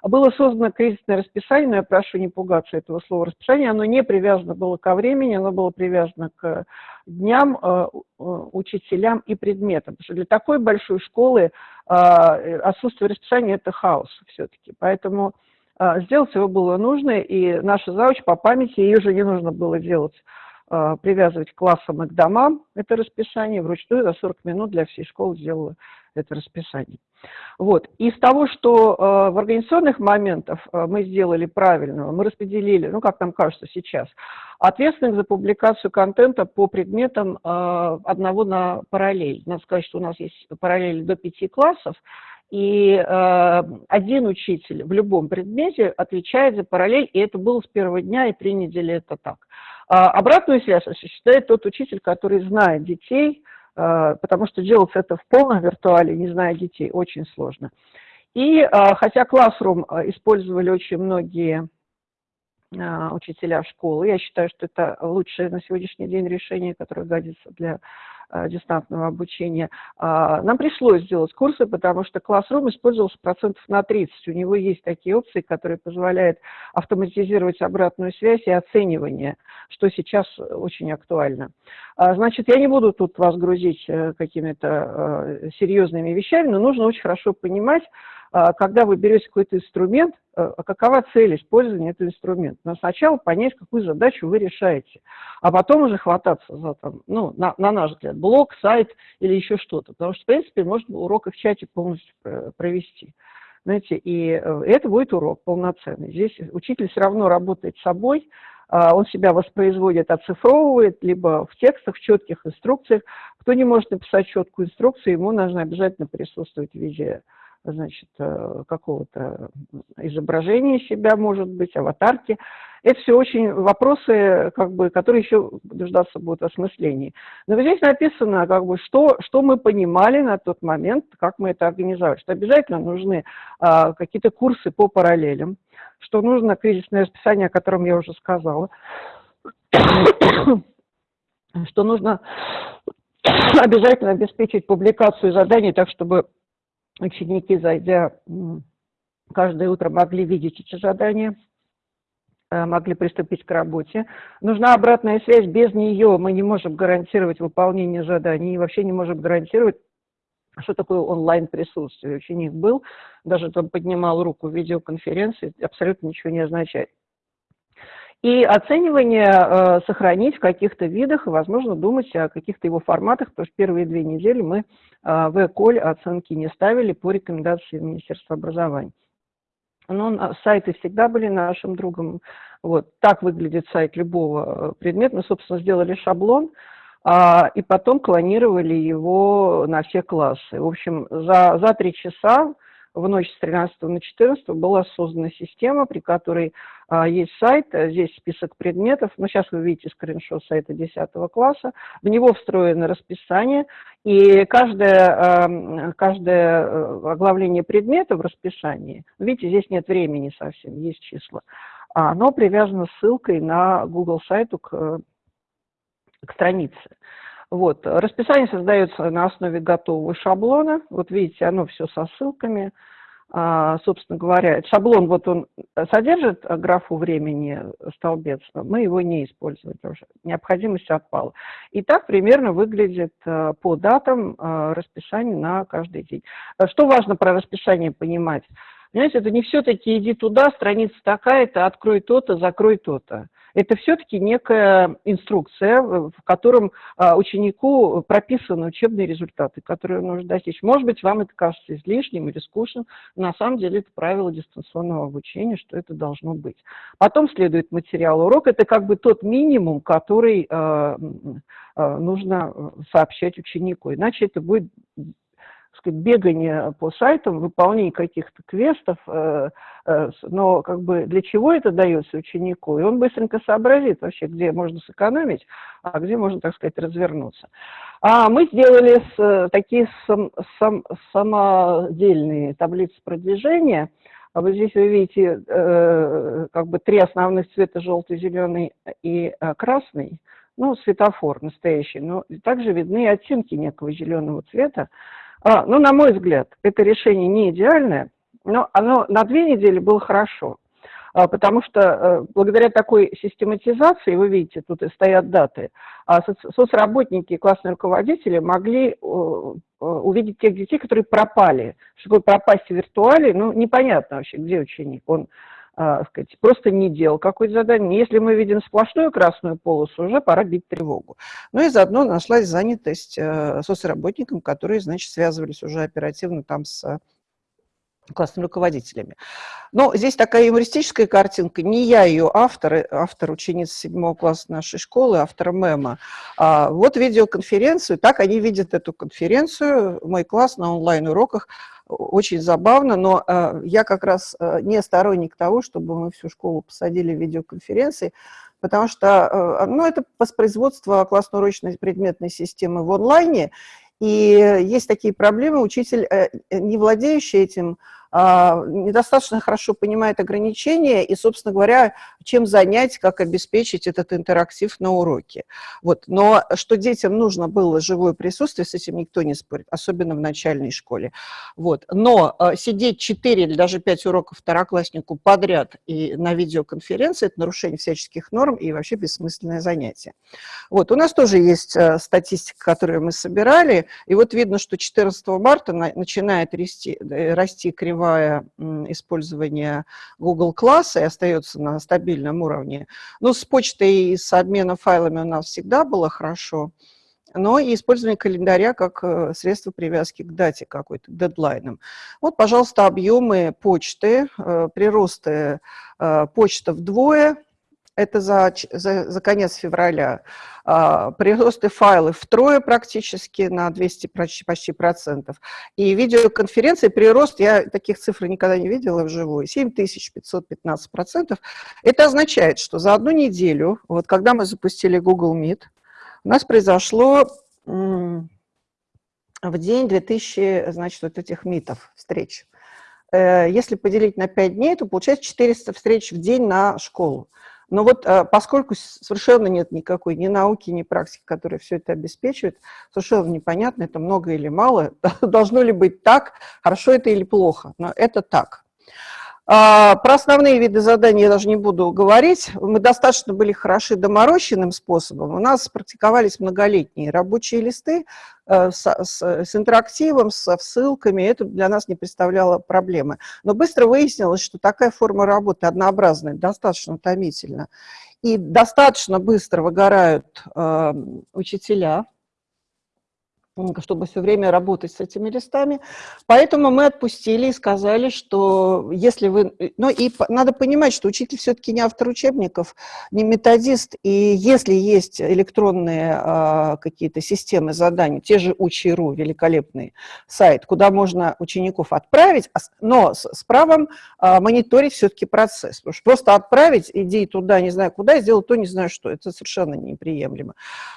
было создано кризисное расписание, но я прошу не пугаться этого слова расписание, оно не привязано было ко времени, оно было привязано к дням, э, э, учителям и предметам. Потому что для такой большой школы э, отсутствие расписания – это хаос все-таки. Поэтому сделать его было нужно, и наша зауч по памяти, ее же не нужно было делать а, привязывать к классам и к домам это расписание, вручную за 40 минут для всей школы сделала это расписание. Вот. Из того, что э, в организационных моментах э, мы сделали правильно, мы распределили, ну, как нам кажется сейчас, ответственных за публикацию контента по предметам одного на параллель. Надо сказать, что у нас есть параллель до пяти классов, и э, один учитель в любом предмете отвечает за параллель, и это было с первого дня, и три недели это так. А обратную связь осуществляет тот учитель, который знает детей, э, потому что делать это в полном виртуале, не зная детей, очень сложно. И э, хотя Classroom использовали очень многие а, учителя школы. Я считаю, что это лучшее на сегодняшний день решение, которое годится для а, дистантного обучения. А, нам пришлось сделать курсы, потому что Classroom использовался процентов на 30. У него есть такие опции, которые позволяют автоматизировать обратную связь и оценивание, что сейчас очень актуально. Значит, я не буду тут вас грузить э, какими-то э, серьезными вещами, но нужно очень хорошо понимать, а, когда вы берете какой-то инструмент, э, а какова цель использования этого инструмента? Но сначала понять, какую задачу вы решаете, а потом уже хвататься за, там, ну, на, на наш взгляд, блог, сайт или еще что-то. Потому что, в принципе, можно урок в чате полностью провести. Знаете, и э, это будет урок полноценный. Здесь учитель все равно работает с собой, а, он себя воспроизводит, оцифровывает, либо в текстах, в четких инструкциях. Кто не может написать четкую инструкцию, ему нужно обязательно присутствовать в виде значит, э, какого-то изображения себя, может быть, аватарки. Это все очень вопросы, как бы, которые еще нуждаться будут осмыслении. Но здесь написано, как бы, что, что мы понимали на тот момент, как мы это организовали, что обязательно нужны а, какие-то курсы по параллелям, что нужно кризисное расписание, о котором я уже сказала, что нужно обязательно обеспечить публикацию заданий так, чтобы ученики, зайдя каждое утро, могли видеть эти задания, э, могли приступить к работе. Нужна обратная связь, без нее мы не можем гарантировать выполнение заданий, и вообще не можем гарантировать, что такое онлайн-присутствие. Ученик был, даже там поднимал руку в видеоконференции, абсолютно ничего не означает. И оценивание э, сохранить в каких-то видах, и, возможно, думать о каких-то его форматах, потому что первые две недели мы э, в ЭКОЛь оценки не ставили по рекомендации Министерства образования. Но сайты всегда были нашим другом. Вот так выглядит сайт любого э, предмета. Мы, собственно, сделали шаблон, а, и потом клонировали его на все классы. В общем, за, за три часа в ночь с 13 на 14 была создана система, при которой а, есть сайт, а, здесь список предметов, ну, сейчас вы видите скриншот сайта 10 класса, в него встроено расписание, и каждое, а, каждое э, оглавление предмета в расписании, видите, здесь нет времени совсем, есть числа, оно привязано ссылкой на Google сайту к, к странице. Вот. Расписание создается на основе готового шаблона. Вот видите, оно все со ссылками. А, собственно говоря, шаблон вот он содержит графу времени столбец, мы его не используем уже, необходимость отпала. И так примерно выглядит а, по датам а, расписание на каждый день. Что важно про расписание понимать? Понимаете, это не все-таки иди туда, страница такая-то, открой то-то, закрой то-то это все-таки некая инструкция, в котором а, ученику прописаны учебные результаты, которые может достичь. Может быть, вам это кажется излишним или скучным, на самом деле это правило дистанционного обучения, что это должно быть. Потом следует материал урок, это как бы тот минимум, который а, а, нужно сообщать ученику, иначе это будет сказать, бегание по сайтам, выполнение каких-то квестов, э, э, но как бы для чего это дается ученику? И он быстренько сообразит вообще, где можно сэкономить, а где можно, так сказать, развернуться. А мы сделали э, такие сам, сам, самодельные таблицы продвижения. А вот здесь вы видите как бы три основных цвета, желтый, зеленый и красный. Ну, светофор настоящий, но также видны оттенки некого зеленого цвета. А, ну, на мой взгляд, это решение не идеальное, но оно на две недели было хорошо. А, потому что а, благодаря такой систематизации, вы видите, тут и стоят даты, а соц, соцработники и классные руководители могли увидеть тех детей, которые пропали. Что такое пропасть в виртуале, ну, непонятно вообще, где ученик. Он а, сказать, просто не делал какое-то задание. Если мы видим сплошную красную полосу, уже пора бить тревогу. Ну и заодно нашлась занятость э, соцработникам, которые, значит, связывались уже оперативно там с классными руководителями. Но здесь такая юмористическая картинка. Не я ее автор, э, автор ученицы седьмого класса нашей школы, автор мема. А вот видеоконференцию, так они видят эту конференцию, мой класс на онлайн-уроках очень забавно, но э, я как раз э, не сторонник того, чтобы мы всю школу посадили в видеоконференции, потому что ну, это воспроизводство классно-урочной предметной системы в онлайне, и есть такие проблемы, учитель, не владеющий этим, а, недостаточно хорошо понимает ограничения и, собственно говоря, чем занять, как обеспечить этот интерактив на уроке. Вот. Но что детям нужно было живое присутствие, с этим никто не спорит, особенно в начальной школе. Вот. Но а, сидеть 4 или даже 5 уроков второкласснику подряд и на видеоконференции – это нарушение всяческих норм и вообще бессмысленное занятие. Вот. У нас тоже есть а, статистика, которую мы собирали, и вот видно, что 14 марта начинает расти, э, расти кривая кривая использования Google класса и остается на стабильном уровне. Ну, с почтой и с обменом файлами у нас всегда было хорошо, но и использование календаря как э, средство привязки к дате какой-то, к дедлайнам. Вот, пожалуйста, объемы почты, э, приросты э, почта вдвое, это за, за, за конец февраля, а, приросты файлов втрое практически на 200 почти, почти процентов. И видеоконференции прирост, я таких цифр никогда не видела вживую, 7515 процентов. Это означает, что за одну неделю, вот когда мы запустили Google Meet, у нас произошло в день 2000, значит, вот этих митов, встреч. Э, если поделить на 5 дней, то получается 400 встреч в день на школу. Но вот э, поскольку совершенно нет никакой ни науки, ни практики, которая все это обеспечивает, совершенно непонятно, это много или мало, должно ли быть так, хорошо это или плохо, но это так. А, про основные виды заданий я даже не буду говорить. Мы достаточно были хороши доморощенным способом. У нас практиковались многолетние рабочие листы э, с, с, с интерактивом, со ссылками. Это для нас не представляло проблемы. Но быстро выяснилось, что такая форма работы однообразная, достаточно утомительна. И достаточно быстро выгорают э, учителя, чтобы все время работать с этими листами. Поэтому мы отпустили и сказали, что если вы... Ну и надо понимать, что учитель все-таки не автор учебников, не методист, и если есть электронные а, какие-то системы заданий, те же Учи.ру, великолепный сайт, куда можно учеников отправить, а но с, с правом а, мониторить все-таки процесс. Потому что просто отправить, иди туда, не знаю куда, сделать то, не знаю что, это совершенно неприемлемо.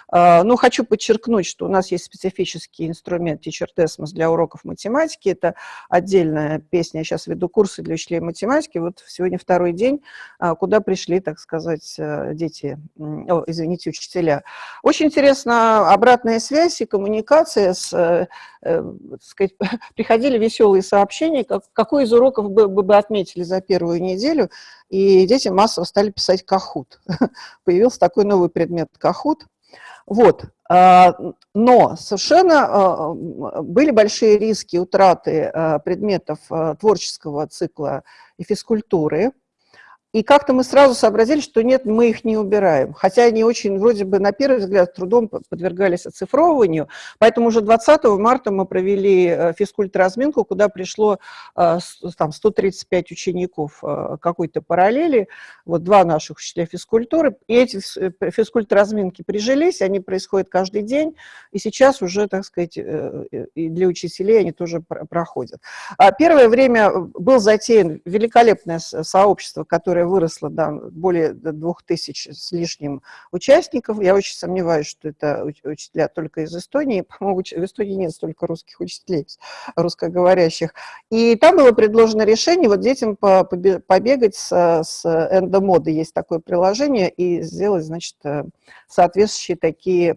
А, но хочу подчеркнуть, что у нас есть специфический педагогический инструмент Teacher Desmos для уроков математики. Это отдельная песня. Я сейчас веду курсы для учителей математики. Вот сегодня второй день, а, куда пришли, так сказать, э, дети, о, извините, учителя. Очень интересна обратная связь и коммуникация с, э, э, сказать, приходили веселые сообщения, как, какой из уроков бы, бы отметили за первую неделю, и дети массово стали писать кахут. Появился такой новый предмет кахут. Вот. Но совершенно а, были большие риски утраты а, предметов творческого цикла и физкультуры, и как-то мы сразу сообразили, что нет, мы их не убираем. Хотя они очень, вроде бы, на первый взгляд, трудом подвергались оцифровыванию. Поэтому уже 20 марта мы провели э, физкульт-разминку, куда пришло э, там, 135 учеников э, какой-то параллели, вот два наших учителя физкультуры. И эти физкульт-разминки прижились, они происходят каждый день, и сейчас уже, так сказать, и для учителей они тоже проходят. А первое время был затеян великолепное сообщество, которое которая выросла до более двух тысяч с лишним участников. Я очень сомневаюсь, что это учителя только из Эстонии. По-моему, в Эстонии нет столько русских учителей, русскоговорящих. И там было предложено решение вот детям побегать с, с эндомодой, есть такое приложение, и сделать, значит, э, соответствующие такие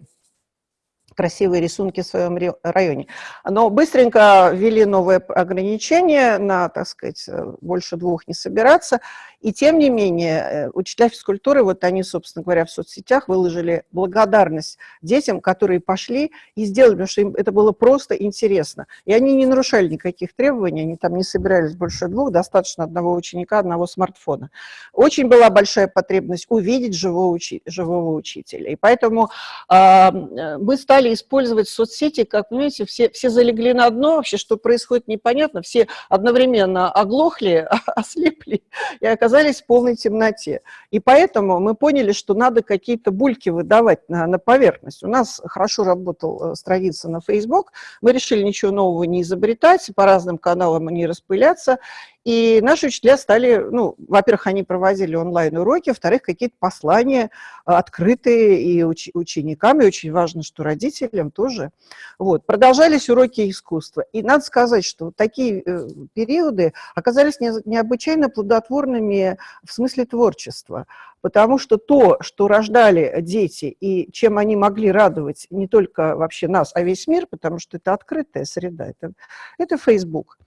красивые рисунки в своем районе. Но быстренько ввели новые ограничения на, так сказать, э, больше двух не собираться. И тем не менее, э, учителя физкультуры, вот они, собственно говоря, в соцсетях выложили благодарность детям, которые пошли и сделали, потому что им это было просто интересно. И они не нарушали никаких требований, они там не собирались больше двух, достаточно одного ученика, одного смартфона. Очень была большая потребность увидеть живого, учи живого учителя. И поэтому э, мы стали использовать соцсети, как, понимаете, все, все залегли на дно, вообще, что происходит непонятно, все одновременно оглохли, ослепли и оказались в полной темноте. И поэтому мы поняли, что надо какие-то бульки выдавать на, на поверхность. У нас хорошо работала э, страница на Facebook, мы решили ничего нового не изобретать, по разным каналам не распыляться, и наши учителя стали, ну, во-первых, они проводили онлайн-уроки, во-вторых, какие-то послания открытые и уч ученикам, и очень важно, что родителям тоже. Вот. Продолжались уроки искусства. И надо сказать, что такие э, периоды оказались не, необычайно плодотворными в смысле творчества, потому что то, что рождали дети и чем они могли радовать не только вообще нас, а весь мир, потому что это открытая среда, это, это Facebook.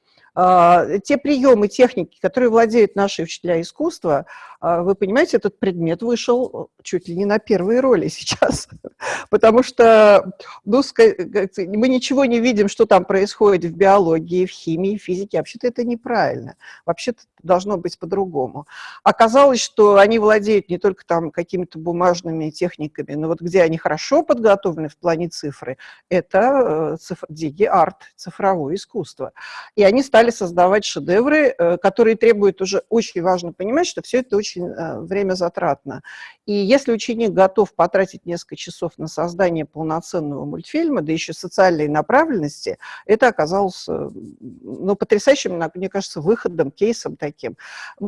А, те приемы, техники, которые владеют наши учителя искусства, а, вы понимаете, этот предмет вышел чуть ли не на первые роли сейчас, потому что ну, мы ничего не видим, что там происходит в биологии, в химии, в физике. Вообще-то это неправильно. Вообще-то должно быть по-другому. Оказалось, что они владеют не только там какими-то бумажными техниками, но вот где они хорошо подготовлены в плане цифры, это э, цифр, диги-арт, цифровое искусство. И они стали стали создавать шедевры, э, которые требуют уже, очень важно понимать, что все это очень э, время затратно. И если ученик готов потратить несколько часов на создание полноценного мультфильма, да еще социальной направленности, это оказалось ну, потрясающим, мне кажется, выходом, кейсом таким.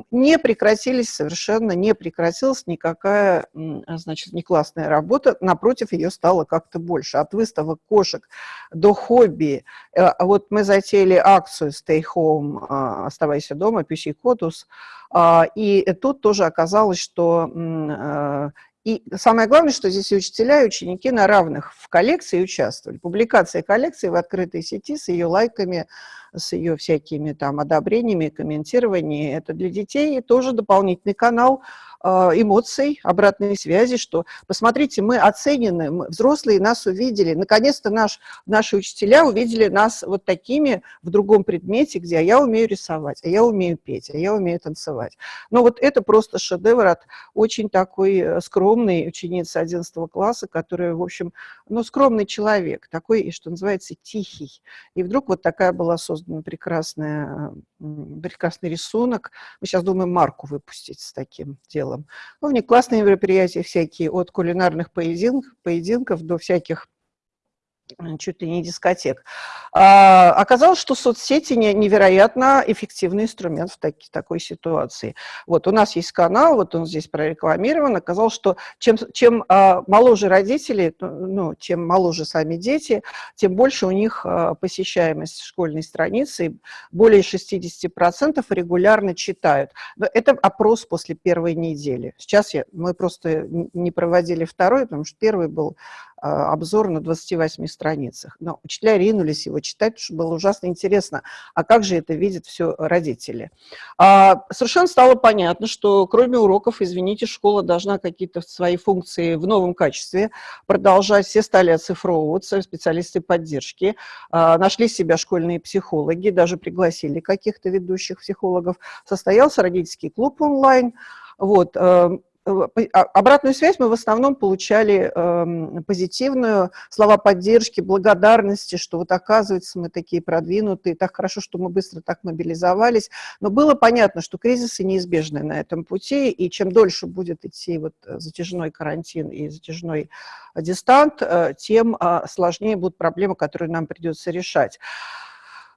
Не прекратились совершенно, не прекратилась никакая, значит, не классная работа, напротив, ее стало как-то больше. От выставок кошек до хобби. Э, вот мы затеяли акцию Stay Home, а, оставайся дома, Кодус, а, и тут тоже оказалось, что э, и самое главное, что здесь и учителя, и ученики на равных в коллекции участвовали. Публикация коллекции в открытой сети с ее лайками, с ее всякими там одобрениями, комментированиями. Это для детей тоже дополнительный канал а, эмоций, обратной связи, что посмотрите, мы оценены, мы, взрослые нас увидели, наконец-то наш, наши учителя увидели нас вот такими в другом предмете, где а я умею рисовать, а я умею петь, а я умею танцевать. Но вот это просто шедевр от очень такой э, скромной ученицы 11 класса, которая, в общем, ну, скромный человек, такой, что называется, тихий. И вдруг вот такая была создана прекрасная, прекрасный рисунок. Мы сейчас думаем марку выпустить с таким делом. Ну, у них классные мероприятия всякие, от кулинарных поединков, поединков до всяких чуть ли не дискотек. А, оказалось, что соцсети невероятно эффективный инструмент в таки, такой ситуации. Вот у нас есть канал, вот он здесь прорекламирован. Оказалось, что чем, чем а, моложе родители, ну, чем моложе сами дети, тем больше у них а, посещаемость школьной страницы. Более 60% регулярно читают. Но это опрос после первой недели. Сейчас я, мы просто не проводили второй, потому что первый был обзор на 28 страницах. Но учителя ринулись его читать, потому что было ужасно интересно, а как же это видят все родители. А, совершенно стало понятно, что кроме уроков, извините, школа должна какие-то свои функции в новом качестве продолжать. Все стали оцифровываться, специалисты поддержки. А, нашли себя школьные психологи, даже пригласили каких-то ведущих психологов. Состоялся родительский клуб онлайн. Вот, эм, а, обратную связь мы в основном получали э, позитивную, слова поддержки, благодарности, что вот оказывается мы такие продвинутые, так хорошо, что мы быстро так мобилизовались. Но было понятно, что кризисы неизбежны на этом пути, и чем дольше будет идти вот затяжной карантин и затяжной дистант, э, тем э, сложнее будут проблемы, которые нам придется решать.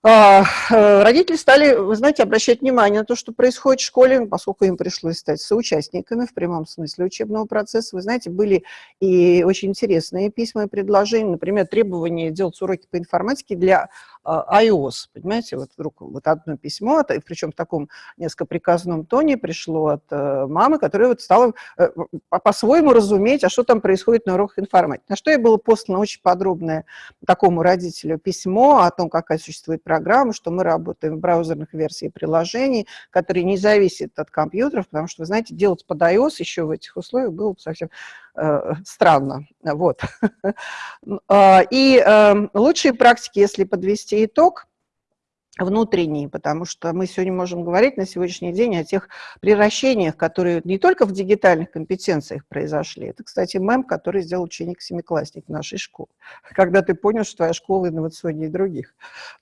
А, э, родители стали, вы знаете, обращать внимание на то, что происходит в школе, поскольку им пришлось стать соучастниками в прямом смысле учебного процесса. Вы знаете, были и очень интересные письма и предложения, например, требования делать уроки по информатике для iOS, понимаете, вот вдруг вот одно письмо, причем в таком несколько приказном тоне пришло от э, мамы, которая вот стала э, по-своему разуметь, а что там происходит на уроках информатики. На что я было послано очень подробное такому родителю письмо о том, какая существует программа, что мы работаем в браузерных версиях приложений, которые не зависят от компьютеров, потому что, вы знаете, делать под iOS еще в этих условиях было бы совсем странно. Вот. А, и эм, лучшие практики, если подвести итог, внутренний, потому что мы сегодня можем говорить на сегодняшний день о тех превращениях, которые не только в дигитальных компетенциях произошли. Это, кстати, мем, который сделал ученик-семиклассник нашей школы. Когда ты понял, что твоя школа инновационнее других.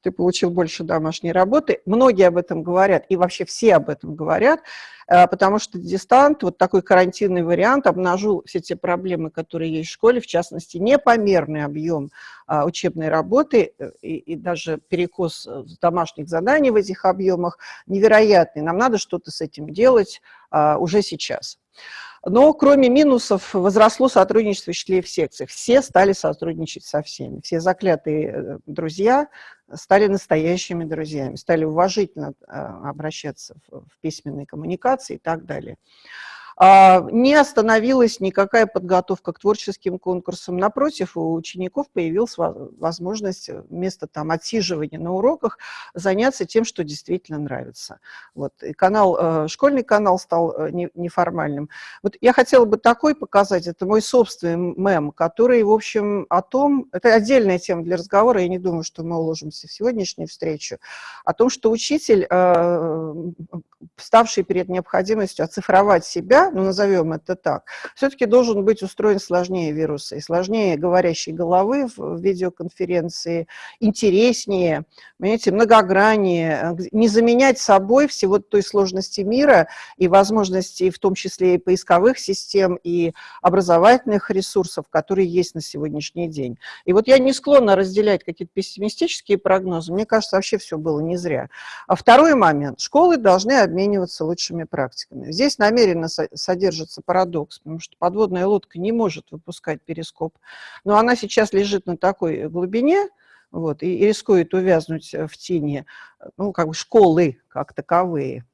Ты получил больше домашней работы. Многие об этом говорят, и вообще все об этом говорят. Э, потому что дистант, вот такой карантинный вариант, обнажил все те проблемы, которые есть в школе, в частности, непомерный объем а, учебной работы э, и, и даже перекос э, домашних заданий в этих объемах невероятный. Нам надо что-то с этим делать а, уже сейчас. Но кроме минусов возросло сотрудничество учителей в секциях. Все стали сотрудничать со всеми. Все заклятые друзья стали настоящими друзьями, стали уважительно а, обращаться в письменной коммуникации и так далее. А, не остановилась никакая подготовка к творческим конкурсам. Напротив, у учеников появилась возможность вместо там, отсиживания на уроках заняться тем, что действительно нравится. Вот. И канал, э, школьный канал стал э, неформальным. Вот я хотела бы такой показать, это мой собственный мем, который, в общем, о том, это отдельная тема для разговора, я не думаю, что мы уложимся в сегодняшнюю встречу, о том, что учитель, э, ставший перед необходимостью оцифровать себя, ну, назовем это так, все-таки должен быть устроен сложнее вируса и сложнее говорящей головы в видеоконференции, интереснее, понимаете, многограннее, не заменять собой всего той сложности мира и возможностей, в том числе и поисковых систем, и образовательных ресурсов, которые есть на сегодняшний день. И вот я не склонна разделять какие-то пессимистические прогнозы, мне кажется, вообще все было не зря. А второй момент. Школы должны обмениваться лучшими практиками. Здесь намеренно содержится парадокс, потому что подводная лодка не может выпускать перископ, но она сейчас лежит на такой глубине, вот, и, рискует увязнуть в тени, ну, как бы школы как таковые.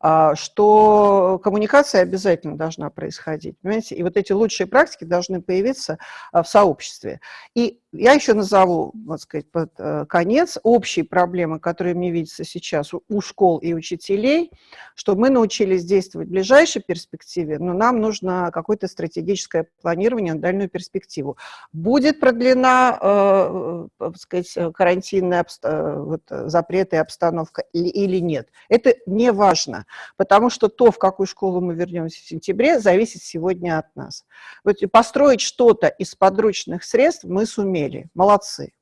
А, что коммуникация обязательно должна происходить, понимаете? И вот эти лучшие практики должны появиться а, в сообществе. И я еще назову, так сказать, под э, конец общие проблемы, которые мне видятся сейчас у школ и учителей, что мы научились действовать в ближайшей перспективе, но нам нужно какое-то стратегическое планирование на дальнюю перспективу. Будет продлена, э, э так сказать, карантинная вот, запреты и обстановка или нет. Это не важно, потому что то, в какую школу мы вернемся в сентябре, зависит сегодня от нас. Вот построить что-то из подручных средств мы сумеем сумели, молодцы.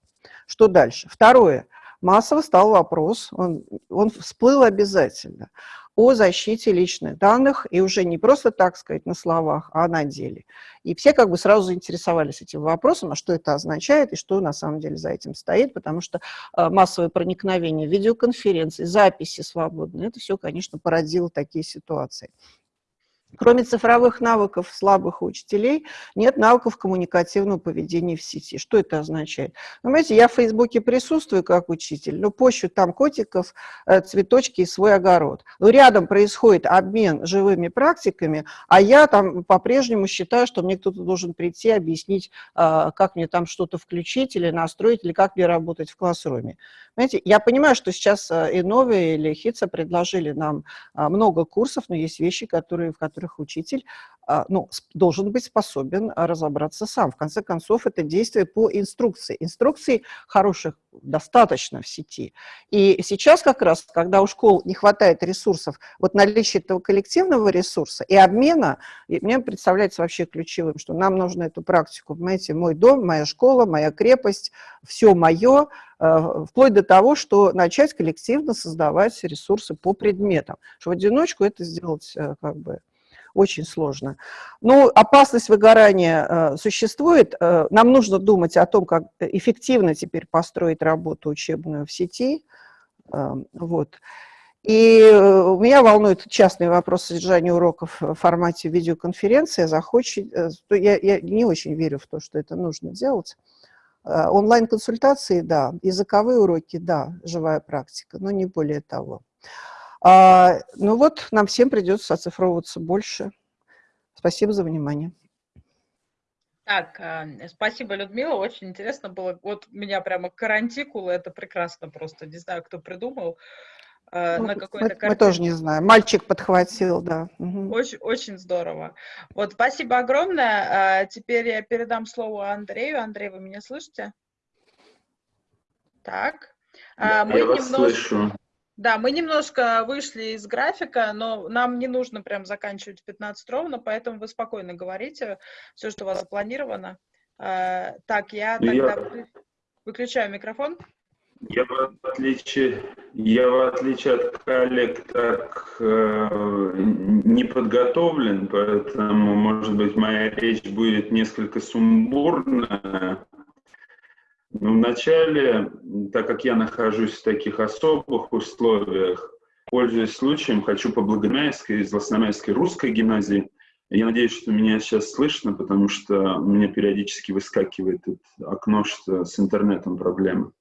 Что дальше? Второе. Массово стал вопрос, он, он всплыл обязательно, о защите личных данных, и уже не просто, так сказать, на словах, а на деле. И все как бы сразу заинтересовались этим вопросом, а что это означает и что на самом деле за этим стоит, потому что э, массовое проникновение, видеоконференции, записи свободные, это все, конечно, породило такие ситуации. Кроме цифровых навыков слабых учителей, нет навыков коммуникативного поведения в сети. Что это означает? Вы знаете, я в Фейсбуке присутствую как учитель, но пощу там котиков, э, цветочки и свой огород. Но рядом происходит обмен живыми практиками, а я там по-прежнему считаю, что мне кто-то должен прийти, объяснить, а, как мне там что-то включить или настроить, или как мне работать в классруме. Знаете, я понимаю, что сейчас э, и новые или ХИЦа предложили нам много курсов, но есть вещи, которые, в которых учитель а, ну, должен быть способен разобраться сам. В конце концов, это действие по инструкции. Инструкций хороших достаточно в сети. И сейчас как раз, когда у школ не хватает ресурсов, вот наличие этого коллективного ресурса и обмена, мне представляется вообще ключевым, что нам нужно эту практику, понимаете, мой дом, моя школа, моя крепость, все мое, Э, вплоть до того, что начать коллективно создавать ресурсы по предметам. Что в одиночку это сделать э, как бы очень сложно. Но опасность выгорания э, существует. Нам нужно думать о том, как эффективно теперь построить работу учебную в сети. Вот. И меня волнует частный вопрос содержания уроков в формате видеоконференции. Захочет, я, я не очень верю в то, что это нужно делать. Э, онлайн-консультации, да, языковые уроки, да, живая практика, но не более того. А, ну вот, нам всем придется оцифровываться больше. Спасибо за внимание. Так, э, спасибо, Людмила, очень интересно было. Вот меня прямо карантикулы, это прекрасно просто, не знаю, кто придумал. Э, ну, на какой-то мы, мы тоже не знаем. Мальчик подхватил, да. Угу. Очень, очень здорово. Вот, спасибо огромное. А, теперь я передам слово Андрею. Андрей, вы меня слышите? Так. А, да, мы я немножко... вас слышу. Да, мы немножко вышли из графика, но нам не нужно прям заканчивать в 15 ровно, поэтому вы спокойно говорите все, что у вас запланировано. А, так, я ну, тогда я... выключаю микрофон. Я в отличие, я в отличие от коллег так э, не подготовлен, поэтому, может быть, моя речь будет несколько сумбурная. Но вначале, так как я нахожусь в таких особых условиях, пользуясь случаем, хочу по Благомяйской из Лосономяйской русской гимназии. Я надеюсь, что меня сейчас слышно, потому что у меня периодически выскакивает окно, что с интернетом проблемы.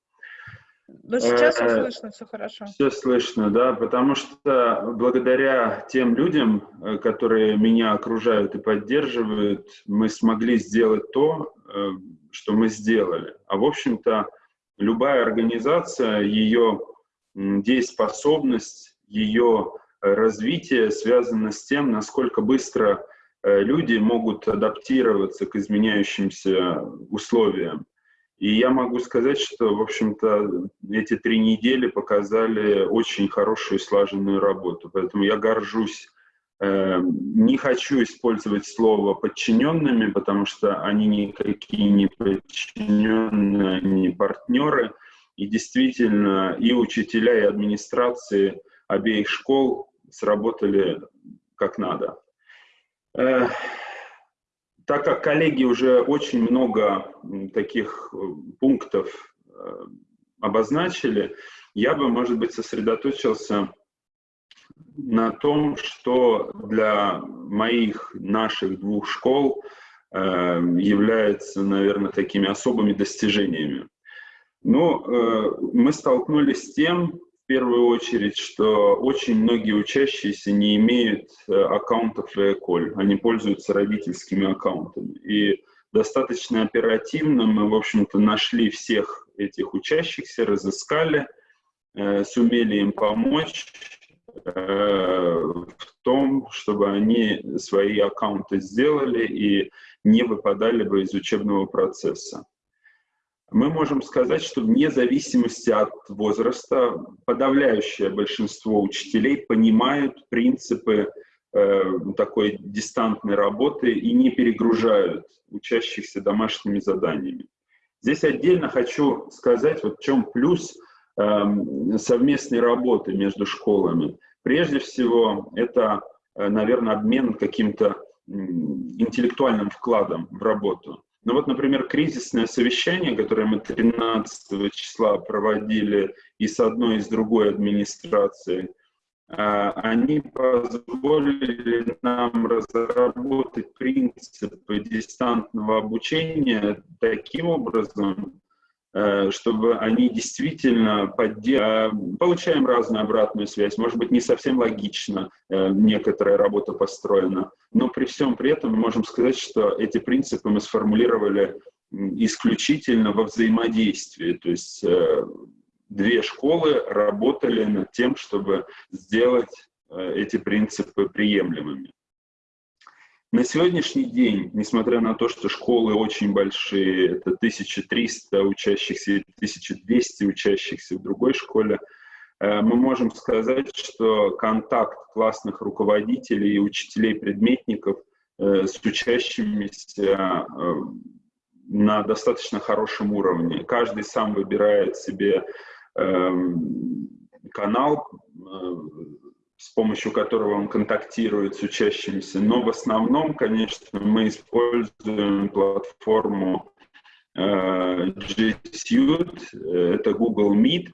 Но сейчас все э, слышно, все хорошо. Все слышно, да, потому что благодаря тем людям, э, которые меня окружают и поддерживают, мы смогли сделать то, э, что мы сделали. А в общем-то, любая организация, ее дееспособность, ее развитие связано с тем, насколько быстро люди могут адаптироваться к изменяющимся условиям. И я могу сказать, что, в общем-то, эти три недели показали очень хорошую слаженную работу. Поэтому я горжусь Не хочу использовать слово «подчиненными», потому что они никакие не подчиненные, не партнеры. И действительно, и учителя, и администрации обеих школ сработали как надо. Так как коллеги уже очень много таких пунктов обозначили, я бы, может быть, сосредоточился на том, что для моих, наших двух школ э, является, наверное, такими особыми достижениями. Но ну, э, мы столкнулись с тем, первую очередь, что очень многие учащиеся не имеют э, аккаунтов в Эколь, они пользуются родительскими аккаунтами. И достаточно оперативно мы, в общем-то, нашли всех этих учащихся, разыскали, э, сумели им помочь, Э, в том, чтобы они свои аккаунты сделали и не выпадали бы из учебного процесса. Мы можем сказать, что вне зависимости от возраста подавляющее большинство учителей понимают принципы э, такой дистантной работы и не перегружают учащихся домашними заданиями. Здесь отдельно хочу сказать, вот в чем плюс э, совместной работы между школами. Прежде всего, это, э, наверное, обмен каким-то интеллектуальным вкладом в работу. Ну вот, например, кризисное совещание, которое мы 13 числа проводили и с одной, и с другой администрацией, э, они позволили нам разработать принципы дистантного обучения таким образом, чтобы они действительно поддерживали. Э, получаем разную обратную связь. Может быть, не совсем логично э, некоторая работа построена, но при всем при этом мы можем сказать, что эти принципы мы сформулировали исключительно во взаимодействии. То есть две школы работали над тем, чтобы сделать эти принципы приемлемыми. На сегодняшний день, несмотря на то, что школы очень большие, это 1300 учащихся и 1200 учащихся в другой школе, э, мы можем сказать, что контакт классных руководителей и учителей-предметников э, с учащимися э, на достаточно хорошем уровне. Каждый сам выбирает себе эм, канал, с помощью которого он контактирует с учащимися. Но в основном, конечно, мы используем платформу э, G Suite, это Google Meet.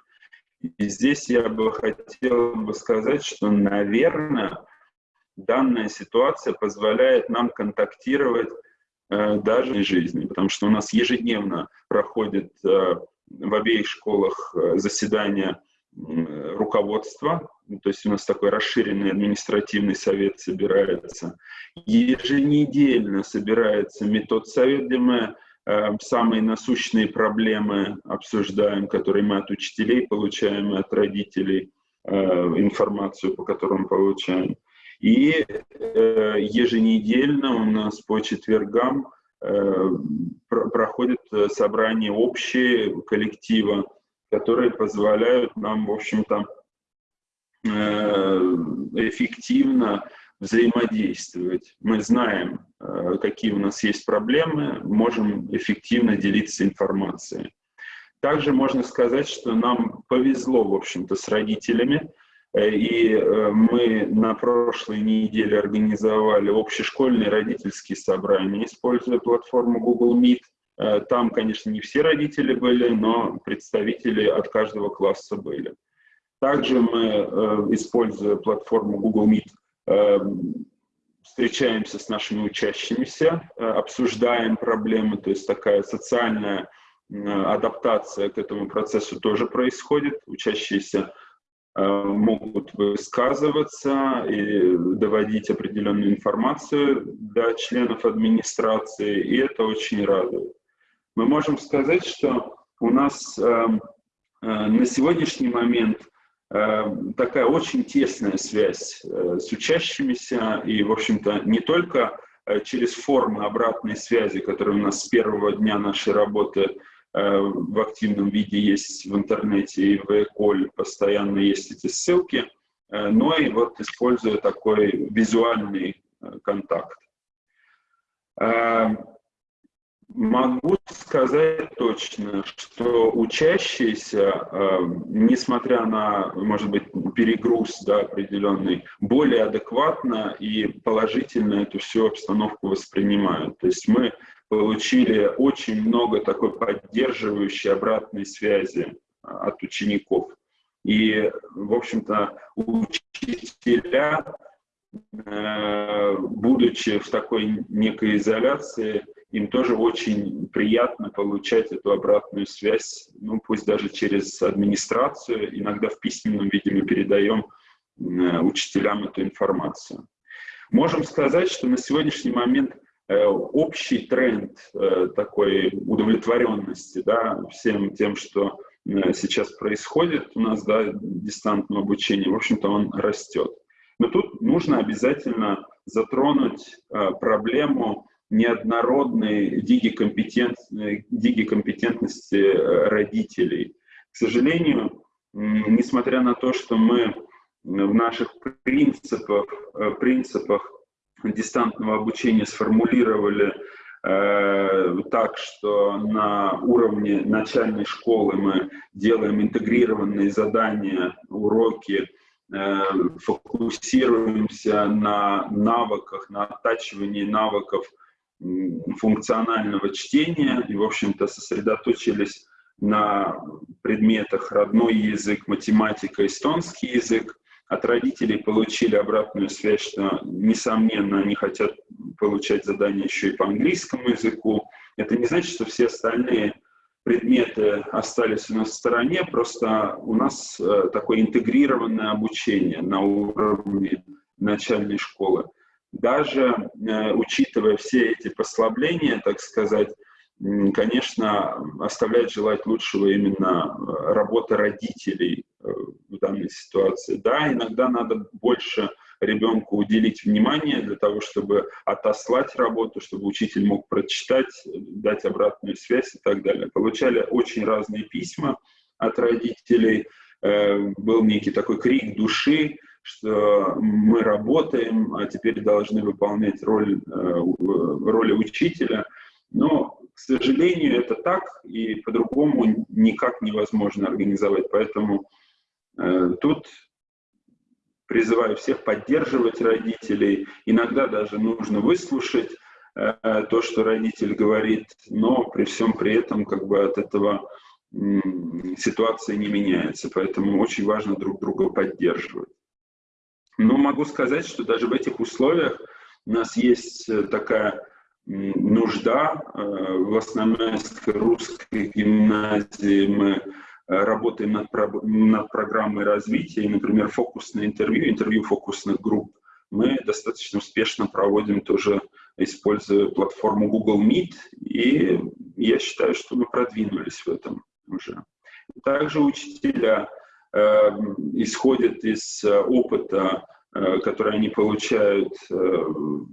И здесь я бы хотел бы сказать, что, наверное, данная ситуация позволяет нам контактировать э, даже в жизни, потому что у нас ежедневно проходит э, в обеих школах э, заседания руководства, то есть у нас такой расширенный административный совет собирается. Еженедельно собирается метод совет, где мы э, самые насущные проблемы обсуждаем, которые мы от учителей получаем, от родителей, э, информацию, по которым получаем. И э, еженедельно у нас по четвергам э, про проходят собрания общие коллектива, которые позволяют нам, в общем-то, э, эффективно взаимодействовать. Мы знаем, э, какие у нас есть проблемы, можем эффективно делиться информацией. Также можно сказать, что нам повезло, в общем-то, с родителями, э, и мы на прошлой неделе организовали общешкольные родительские собрания, используя платформу Google Meet. Э, там, конечно, не все родители были, но представители от каждого класса были. Также мы, э, используя платформу Google Meet, э, встречаемся с нашими учащимися, обсуждаем проблемы, то есть такая социальная адаптация к этому процессу тоже происходит. Учащиеся могут высказываться и доводить определенную информацию до членов администрации, и это очень радует мы можем сказать, что у нас э, э, на сегодняшний момент э, такая очень тесная связь э, с учащимися, и, в общем-то, не только э, через формы обратной связи, которые у нас с первого дня нашей работы э, в активном виде есть в интернете и в Эколь, постоянно есть эти ссылки, но и вот используя такой визуальный контакт. Могу сказать точно, что учащиеся, э, несмотря на, может быть, перегруз да, определенный, более адекватно и положительно эту всю обстановку воспринимают. То есть мы получили очень много такой поддерживающей обратной связи от учеников. И, в общем-то, учителя, э, будучи в такой некой изоляции, им тоже очень приятно получать эту обратную связь, ну пусть даже через администрацию, иногда в письменном виде мы передаем э, учителям эту информацию. Можем сказать, что на сегодняшний момент э, общий тренд э, такой удовлетворенности да, всем тем, что сейчас происходит у нас, да, дистантного обучения, в общем-то, он растет. Но тут нужно обязательно затронуть проблему неоднородной дигикомпетентности э, родителей. К сожалению, несмотря на то, что мы в наших принципах, э, принципах дистантного обучения сформулировали э, так, что на уровне начальной школы мы делаем интегрированные задания, уроки, э, фокусируемся на навыках, на оттачивании навыков функционального чтения и, в общем-то, сосредоточились на предметах родной язык, математика, эстонский язык. От родителей получили обратную связь, что, несомненно, они хотят получать задания еще и по английскому языку. Это не значит, что все остальные предметы остались у нас в стороне, просто у нас э, такое интегрированное обучение на уровне начальной школы даже э, учитывая все эти послабления, так сказать, конечно, оставляет желать лучшего именно э, работа родителей э, в данной ситуации. Да, иногда надо больше ребенку уделить внимание для того, чтобы отослать работу, чтобы учитель мог прочитать, дать обратную связь и так далее. Получали очень разные письма от родителей, был некий такой крик души, что мы работаем, а теперь должны выполнять роль, э, роли учителя. Но, к сожалению, это так, и по-другому никак невозможно организовать. Поэтому э, тут призываю всех поддерживать родителей. Иногда даже нужно выслушать э, то, что родитель говорит, но при всем при этом как бы от этого ситуация не меняется. Поэтому очень важно друг друга поддерживать. Но могу сказать, что даже в этих условиях у нас есть э, такая нужда. Э, в основной русской гимназии мы э, работаем над, над программой развития, например, фокусное интервью, интервью фокусных групп мы достаточно успешно проводим тоже, используя платформу Google Meet, и я считаю, что мы продвинулись в этом уже. Также учителя исходят из э, опыта, э, который они получают э, в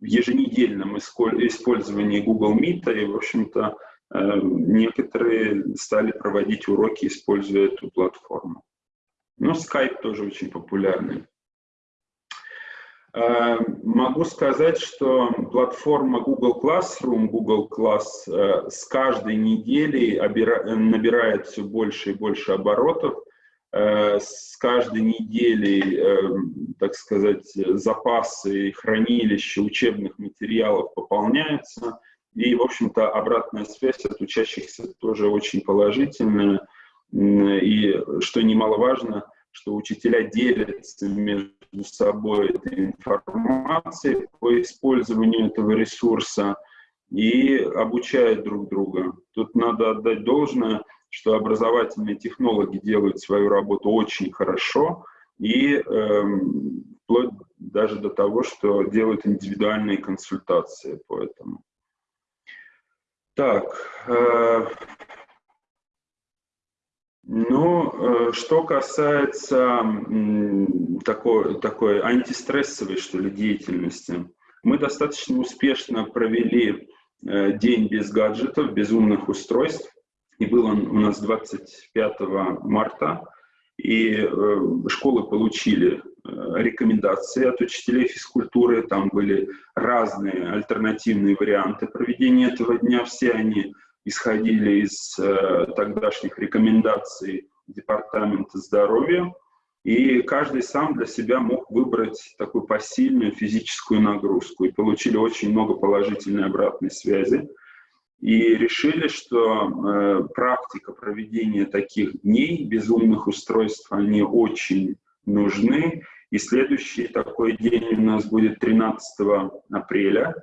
еженедельном использовании Google Meet, и, в общем-то, некоторые стали проводить уроки, используя эту платформу. Но Skype тоже очень популярный. Могу сказать, что платформа Google Classroom, Google Class с каждой неделей набирает все больше и больше оборотов. Э, с каждой неделей, э, так сказать, запасы хранилища учебных материалов пополняются. И, в общем-то, обратная связь от учащихся тоже очень положительная. И, что немаловажно, что учителя делятся между собой этой информацией по использованию этого ресурса и обучают друг друга. Тут надо отдать должное – что образовательные технологи делают свою работу очень хорошо и э, вплоть даже до того, что делают индивидуальные консультации по этому. Так, э, ну, э, что касается э, такой, такой антистрессовой, что ли, деятельности, мы достаточно успешно провели э, день без гаджетов, без умных устройств и был он у нас 25 марта. И э, школы получили э, рекомендации от учителей физкультуры, там были разные альтернативные варианты проведения этого дня, все они исходили из э, тогдашних рекомендаций Департамента здоровья, и каждый сам для себя мог выбрать такую посильную физическую нагрузку, и получили очень много положительной обратной связи и решили, что э, практика проведения таких дней без умных устройств, они очень нужны. И следующий такой день у нас будет 13 апреля.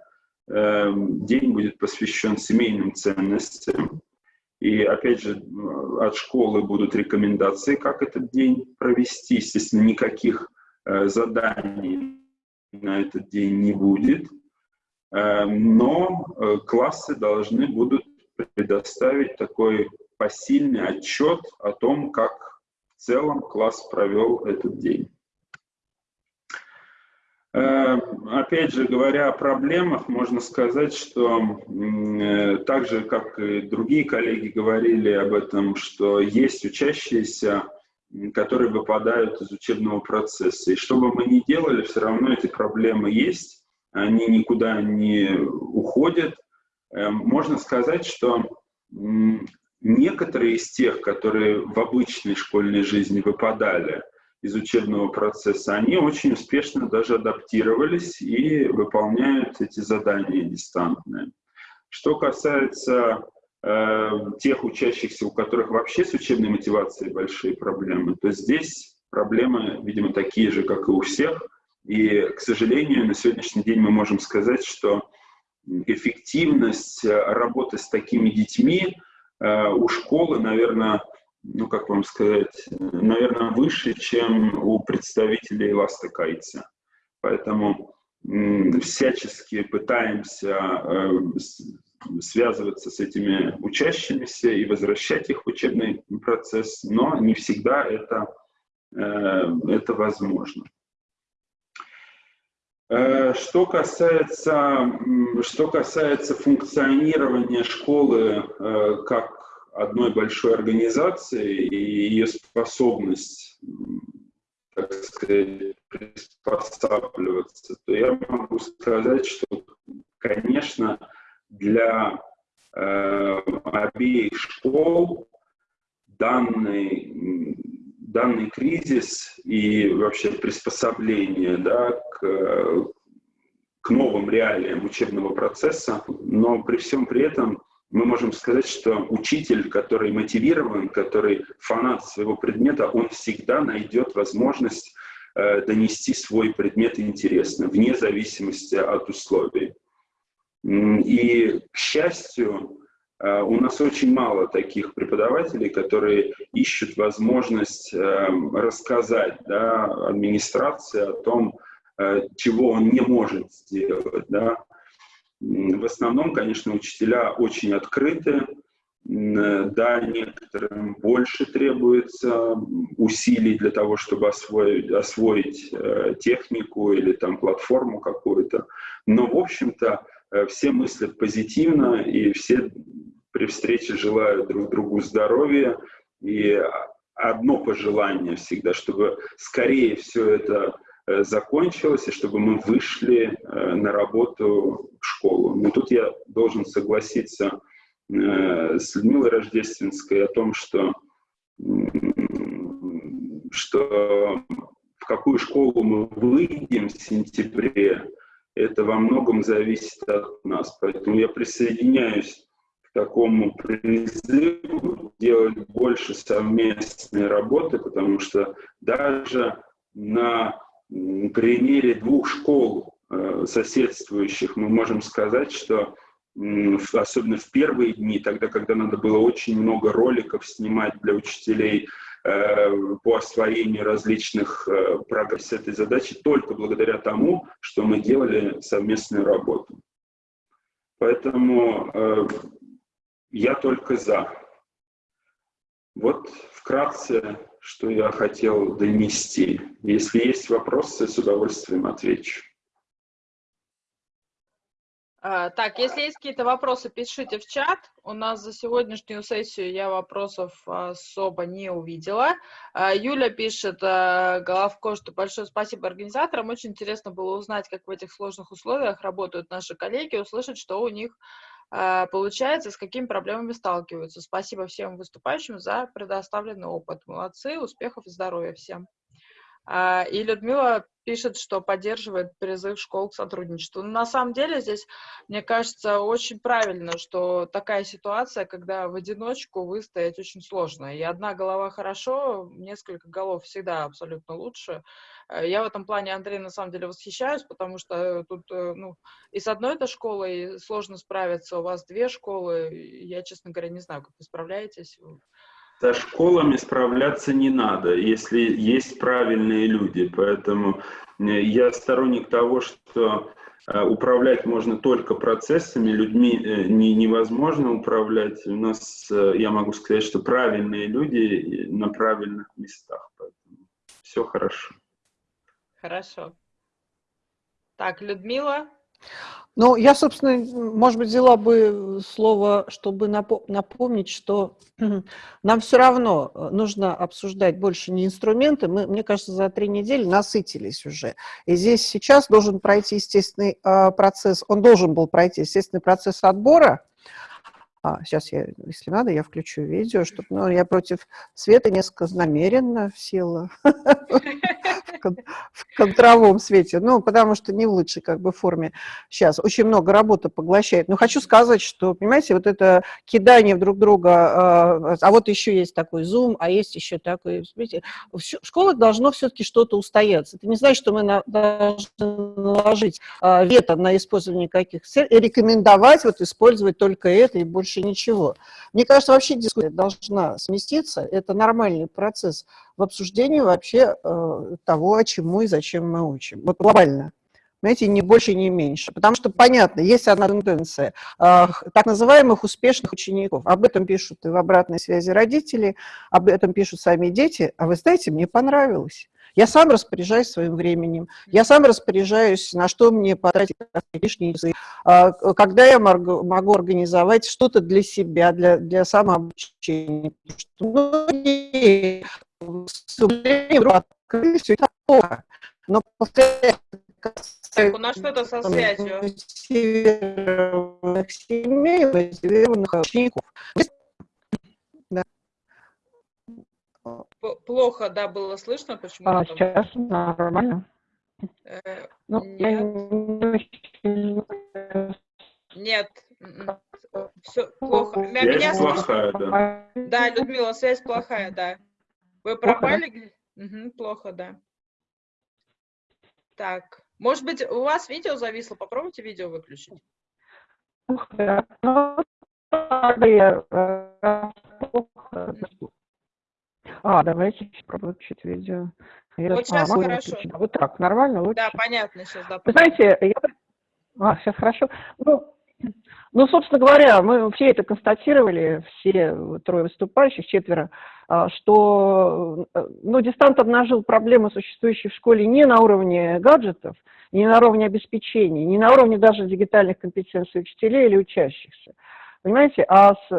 Э, день будет посвящен семейным ценностям. И опять же, от школы будут рекомендации, как этот день провести. Естественно, никаких э, заданий на этот день не будет. Э, но э, классы должны будут предоставить такой посильный отчет о том, как в целом класс провел этот день. Э, опять же, говоря о проблемах, можно сказать, что так же, как и другие коллеги говорили об этом, что есть учащиеся, которые выпадают из учебного процесса. И что бы мы ни делали, все равно эти проблемы есть они никуда не уходят. Эм, можно сказать, что некоторые из тех, которые в обычной школьной жизни выпадали из учебного процесса, они очень успешно даже адаптировались и выполняют эти задания дистантные. Что касается э, тех учащихся, у которых вообще с учебной мотивацией большие проблемы, то здесь проблемы, видимо, такие же, как и у всех – и, к сожалению, на сегодняшний день мы можем сказать, что эффективность э, работы с такими детьми э, у школы, наверное, ну, как вам сказать, наверное, выше, чем у представителей ластокайца. Поэтому всячески пытаемся э, связываться с этими учащимися и возвращать их в учебный процесс, но не всегда это, это возможно. Э, что касается, что касается функционирования школы э, как одной большой организации и ее способность, так сказать, приспосабливаться, то я могу сказать, что, конечно, для э, обеих школ данный данный кризис и вообще приспособление да, к, к новым реалиям учебного процесса, но при всем при этом мы можем сказать, что учитель, который мотивирован, который фанат своего предмета, он всегда найдет возможность э, донести свой предмет интересно, вне зависимости от условий. И, к счастью, у нас очень мало таких преподавателей, которые ищут возможность эм, рассказать да, администрации о том, э, чего он не может сделать. Да. В основном, конечно, учителя очень открыты, да, некоторым больше требуется усилий для того, чтобы освоить, освоить э, технику или там платформу какую-то. Но, в общем-то, все мыслят позитивно, и все при встрече желаю друг другу здоровья. И одно пожелание всегда, чтобы скорее все это э, закончилось, и чтобы мы вышли э, на работу в школу. Но тут я должен согласиться э, с Людмилой Рождественской о том, что, что в какую школу мы выйдем в сентябре, это во многом зависит от нас. Поэтому я присоединяюсь такому призыву делать больше совместной работы, потому что даже на примере двух школ э, соседствующих мы можем сказать, что особенно в первые дни, тогда, когда надо было очень много роликов снимать для учителей по освоению различных э, программ с этой задачи, только благодаря тому, что мы делали совместную работу. Поэтому я только за. Вот вкратце, что я хотел донести. Если есть вопросы, с удовольствием отвечу. А, так, если есть какие-то вопросы, пишите в чат. У нас за сегодняшнюю сессию я вопросов особо не увидела. А, Юля пишет, а, Головко, что большое спасибо организаторам. Очень интересно было узнать, как в этих сложных условиях работают наши коллеги, услышать, что у них получается, с какими проблемами сталкиваются. Спасибо всем выступающим за предоставленный опыт. Молодцы, успехов и здоровья всем. И Людмила пишет, что поддерживает призыв школ к сотрудничеству. Но на самом деле здесь, мне кажется, очень правильно, что такая ситуация, когда в одиночку выстоять очень сложно. И одна голова хорошо, несколько голов всегда абсолютно лучше. Э, я в этом плане, Андрей, на самом деле восхищаюсь, потому что тут, э, ну, и с одной этой школой сложно справиться, у вас две школы, я, честно говоря, не знаю, как вы справляетесь. Со школами справляться не надо, если есть правильные люди. Поэтому э, я сторонник того, что э, управлять можно только процессами, людьми э, не, невозможно управлять. У нас, я могу сказать, что правильные люди на правильных местах. Поэтому все хорошо. Хорошо. Так, Людмила. Ну, я, собственно, может быть, взяла бы слово, чтобы напомнить, что нам все равно э, нужно обсуждать больше не инструменты. Мы, мне кажется, за три недели насытились уже. И здесь сейчас должен пройти естественный э, процесс, он должен был пройти естественный процесс отбора. А, сейчас, я, если надо, я включу видео, чтобы, ну, я против света несколько намеренно села. в контровом свете, ну, потому что не в лучшей как бы форме сейчас. Очень много работы поглощает. Но хочу сказать, что, понимаете, вот это кидание друг друга, а, а вот еще есть такой Zoom, а есть еще такой, смотрите, в школах должно все-таки что-то устояться. Это не значит, что мы должны наложить а, вето на использование каких и рекомендовать вот использовать только это и больше ничего. Мне кажется, вообще дискуссия должна сместиться, это нормальный процесс в обсуждении вообще э, того, чему и зачем мы учим. Вот глобально. Понимаете, не больше, не меньше. Потому что, понятно, есть одна тенденция. Э, так называемых успешных учеников. Об этом пишут и в обратной связи родители, об этом пишут сами дети. А вы знаете, мне понравилось. Я сам распоряжаюсь своим временем, я сам распоряжаюсь, на что мне потратить лишние часы, а, когда я могу организовать что-то для себя, для, для самообучения. Многие все это плохо. Но так, у нас что-то со связью. Семей, учеников. Да. Плохо, да, было слышно, почему? А, сейчас нормально. Э, ну, нет. Я Нет, все плохо. Меня, меня плохая, да. Да, Людмила, связь плохая, да. Вы пропали? Угу, плохо, да. Так, может быть, у вас видео зависло? Попробуйте видео выключить. А, давайте попробуем включить видео. Я... Вот сейчас а, хорошо. Включить. Вот так, нормально? Лучше. Да, понятно сейчас. Да, Вы знаете, я... А, сейчас хорошо. Ну, ну, собственно говоря, мы все это констатировали, все трое выступающих, четверо, а, что ну, дистант обнажил проблемы, существующие в школе не на уровне гаджетов, не на уровне обеспечения, не на уровне даже дигитальных компетенций учителей или учащихся. Понимаете, а с,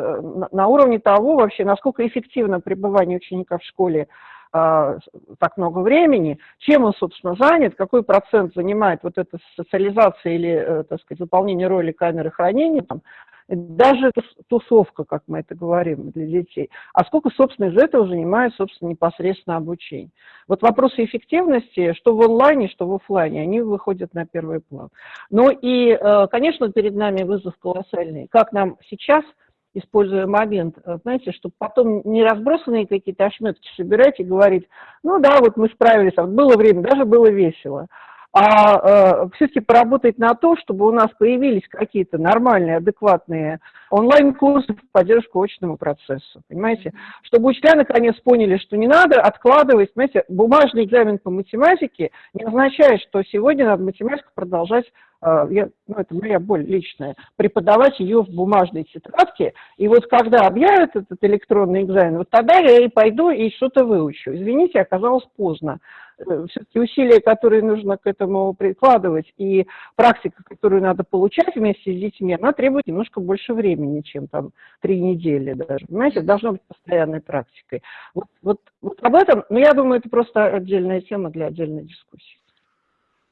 на уровне того вообще, насколько эффективно пребывание ученика в школе так много времени, чем он, собственно, занят, какой процент занимает вот эта социализация или, э, так сказать, выполнение роли камеры хранения, там, даже тусовка, как мы это говорим, для детей, а сколько, собственно, из этого занимает, собственно, непосредственно обучение. Вот вопросы эффективности, что в онлайне, что в офлайне, они выходят на первый план. Ну и, э, конечно, перед нами вызов колоссальный. Как нам сейчас – используя момент, э, знаете, чтобы потом не разбросанные какие-то ошметки собирать и говорить, ну да, вот мы справились, а вот было время, даже было весело. А э, все-таки поработать на то, чтобы у нас появились какие-то нормальные, адекватные онлайн-курсы в поддержку очному процессу, понимаете? Чтобы учителя наконец поняли, что не надо откладывать, понимаете, бумажный экзамен по математике не означает, что сегодня надо математику продолжать а, я, ну, это моя боль личная, преподавать ее в бумажной тетрадке, и вот когда объявят этот электронный экзамен, вот тогда я и пойду и что-то выучу. Извините, оказалось поздно. Э, все-таки усилия, которые нужно к этому прикладывать, и практика, которую надо получать вместе с детьми, она требует немножко больше времени, чем там три недели даже. Понимаете, должно быть постоянной практикой. Вот, вот, вот об этом, но я думаю, это просто отдельная тема для отдельной дискуссии.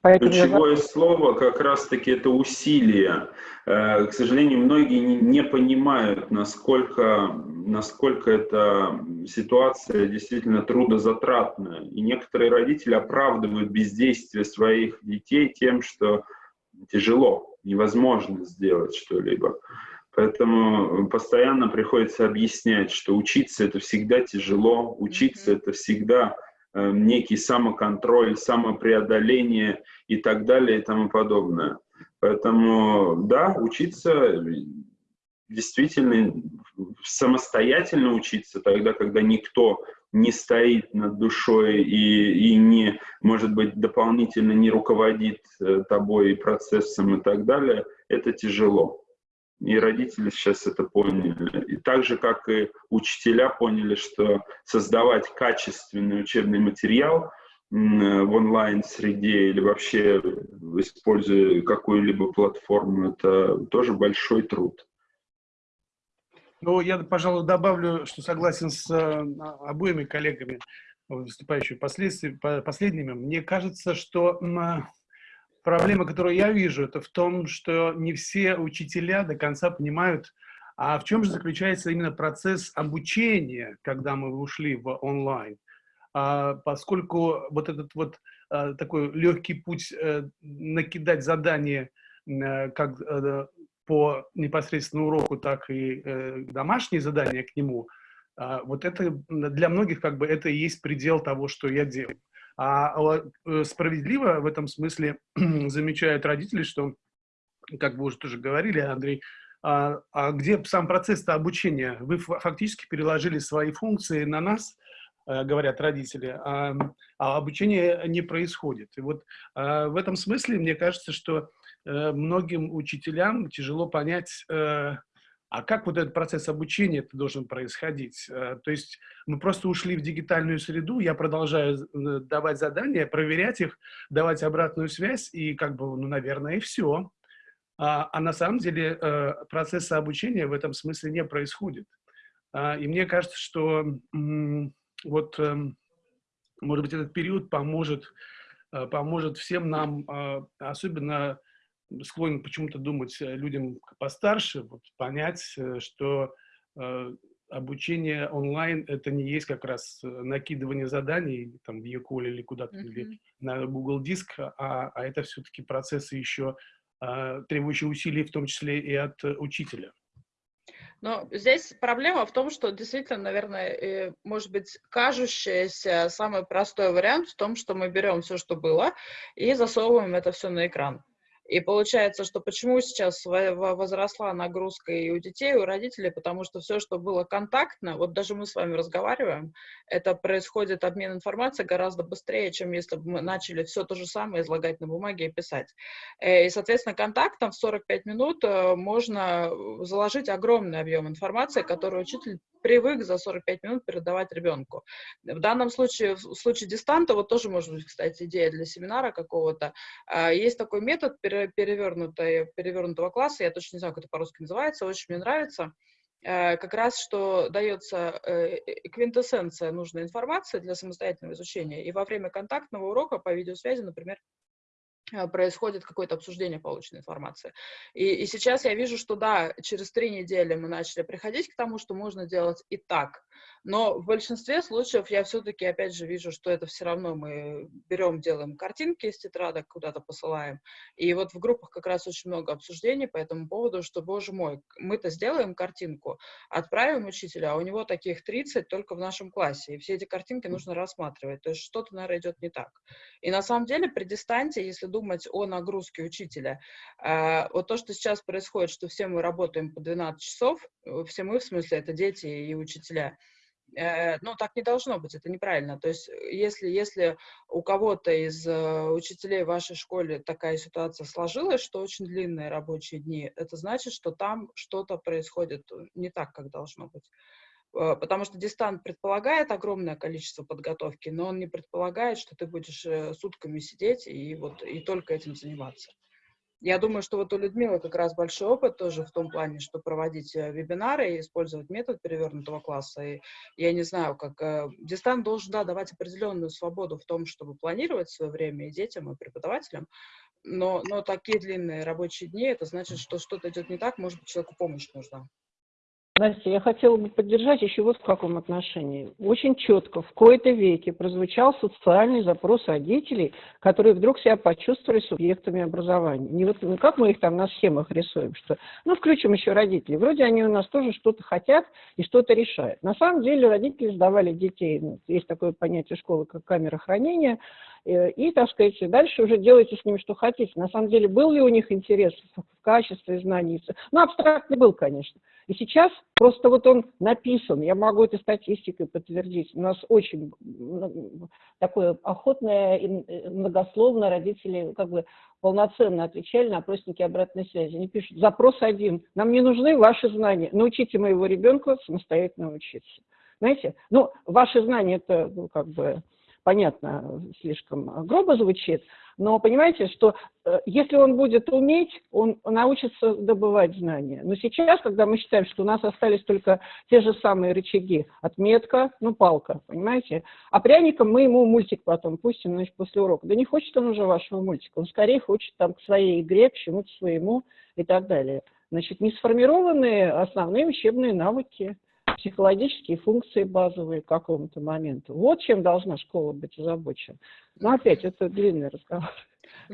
Поэтому Ключевое я... слово как раз-таки это усилие. Э, к сожалению, многие не понимают, насколько, насколько эта ситуация действительно трудозатратная. И некоторые родители оправдывают бездействие своих детей тем, что тяжело, невозможно сделать что-либо. Поэтому постоянно приходится объяснять, что учиться это всегда тяжело, учиться это всегда Э, некий самоконтроль, самопреодоление и так далее и тому подобное. Поэтому, да, учиться действительно самостоятельно учиться тогда, когда никто не стоит над душой и, и не, может быть, дополнительно не руководит э, тобой процессом и так далее, это тяжело. И родители сейчас это поняли. И так же, как и учителя поняли, что создавать качественный учебный материал в онлайн-среде или вообще используя какую-либо платформу, это тоже большой труд. Ну, я, пожалуй, добавлю, что согласен с э, обоими коллегами, выступающими последними. Мне кажется, что проблема, которую я вижу, это в том, что не все учителя до конца понимают, а в чем же заключается именно процесс обучения, когда мы ушли в онлайн. А, поскольку вот этот вот а, такой легкий путь а, накидать задания а, как по непосредственно уроку, так и домашние задания к нему, а, вот это для многих как бы это и есть предел того, что я делаю. А э, справедливо в этом смысле замечают родители, что, как вы уже тоже говорили, Андрей, а, а где сам процесс обучения? Вы фактически переложили свои функции на нас, э, говорят родители, а, а обучение не происходит. И вот а, в этом смысле мне кажется, что э, многим учителям тяжело понять, а как вот этот процесс обучения это должен происходить? Э, то есть мы просто ушли в дигитальную среду, я продолжаю э, давать задания, проверять их, давать обратную связь, и как бы, ну, наверное, и все. А, а на самом деле э, процесса обучения в этом смысле не происходит. А, и мне кажется, что вот, эм, может быть, этот период поможет, поможет всем нам, особенно склонен почему-то думать э, людям постарше, вот, понять, э, что э, обучение онлайн это не есть как раз э, накидывание заданий там в Якуле или куда-то mm -hmm. или на Google Диск, а, а это все-таки процессы еще э, требующие усилий, в том числе и от учителя. Но здесь проблема в том, что действительно, наверное, может быть, кажущийся самый простой вариант в том, что мы берем все, что было, и засовываем это все на экран. И получается, что почему сейчас возросла нагрузка и у детей, и у родителей, потому что все, что было контактно, вот даже мы с вами разговариваем, это происходит обмен информацией гораздо быстрее, чем если бы мы начали все то же самое излагать на бумаге и писать. Э, и, соответственно, контактом в 45 минут э, можно заложить огромный объем информации, который учитель привык за 45 минут передавать ребенку. В данном случае, в случае дистанта, вот тоже может быть, кстати, идея для семинара какого-то, а, есть такой метод перевернутого класса, я точно не знаю, как это по-русски называется, очень мне нравится, э, как раз, что дается э, квинтэссенция нужной информации для самостоятельного изучения, и во время контактного урока по видеосвязи, например, Э, происходит какое-то обсуждение полученной информации. И, и сейчас я вижу, что да, через три недели мы начали приходить к тому, что можно делать и так. Но в большинстве случаев я все-таки, опять же, вижу, что это все равно мы берем, делаем картинки из тетрадок, куда-то посылаем. И вот в группах как раз очень много обсуждений по этому поводу, что, боже мой, мы-то сделаем картинку, отправим учителя, а у него таких 30 только в нашем классе. И все эти картинки нужно рассматривать. То есть что-то, наверное, идет не так. И на самом деле при дистанции, если думать о нагрузке учителя, э, вот то, что сейчас происходит, что все мы работаем по 12 часов, э, все мы, в смысле, это дети и учителя, Э, ну, так не должно быть, это неправильно. То есть, э, если, если у кого-то из учителей в вашей школе такая ситуация сложилась, что очень длинные рабочие дни, это значит, что там что-то происходит не так, как должно быть. Э, потому что дистант предполагает огромное количество подготовки, но он не предполагает, что ты будешь э, сутками сидеть и вот и только этим заниматься. Я думаю, что вот у Людмилы как раз большой опыт тоже в том плане, что проводить э, вебинары и использовать метод перевернутого класса. И я не знаю, как дистант должен да, давать определенную свободу в том, чтобы планировать свое время и детям, и преподавателям. Но, но такие длинные рабочие дни, это значит, что что-то идет не так, может быть, человеку помощь нужна. Настя, я хотела бы поддержать еще вот в каком отношении. Очень четко в кои-то веке прозвучал социальный запрос родителей, которые вдруг себя почувствовали субъектами образования. Не вот ну, как мы их там на схемах рисуем, что ну включим еще родителей. Вроде они у нас тоже что-то хотят и что-то решают. На самом деле родители сдавали детей, ну, есть такое понятие школы, как камера хранения, и, так сказать, дальше уже делайте с ними что хотите. На самом деле, был ли у них интерес в качестве знаний? Ну, абстрактный был, конечно. И сейчас просто вот он написан, я могу это статистикой подтвердить. У нас очень такое охотное и э, многословно родители как бы полноценно отвечали на опросники обратной связи. Они пишут, запрос один, нам не нужны ваши знания, научите моего ребенка самостоятельно учиться. Знаете, ну, ваши знания это ну, как бы понятно, слишком грубо звучит, но понимаете, что э, если он будет уметь, он научится добывать знания. Но сейчас, когда мы считаем, что у нас остались только те же самые рычаги, отметка, ну, палка, понимаете, а пряником мы ему мультик потом пустим, значит, после урока. Да не хочет он уже вашего мультика, он скорее хочет там к своей игре, к чему-то своему и так далее. Значит, не сформированные основные учебные навыки – психологические функции базовые к какому-то моменту. Вот чем должна школа быть озабочена. Но опять, это длинный разговор.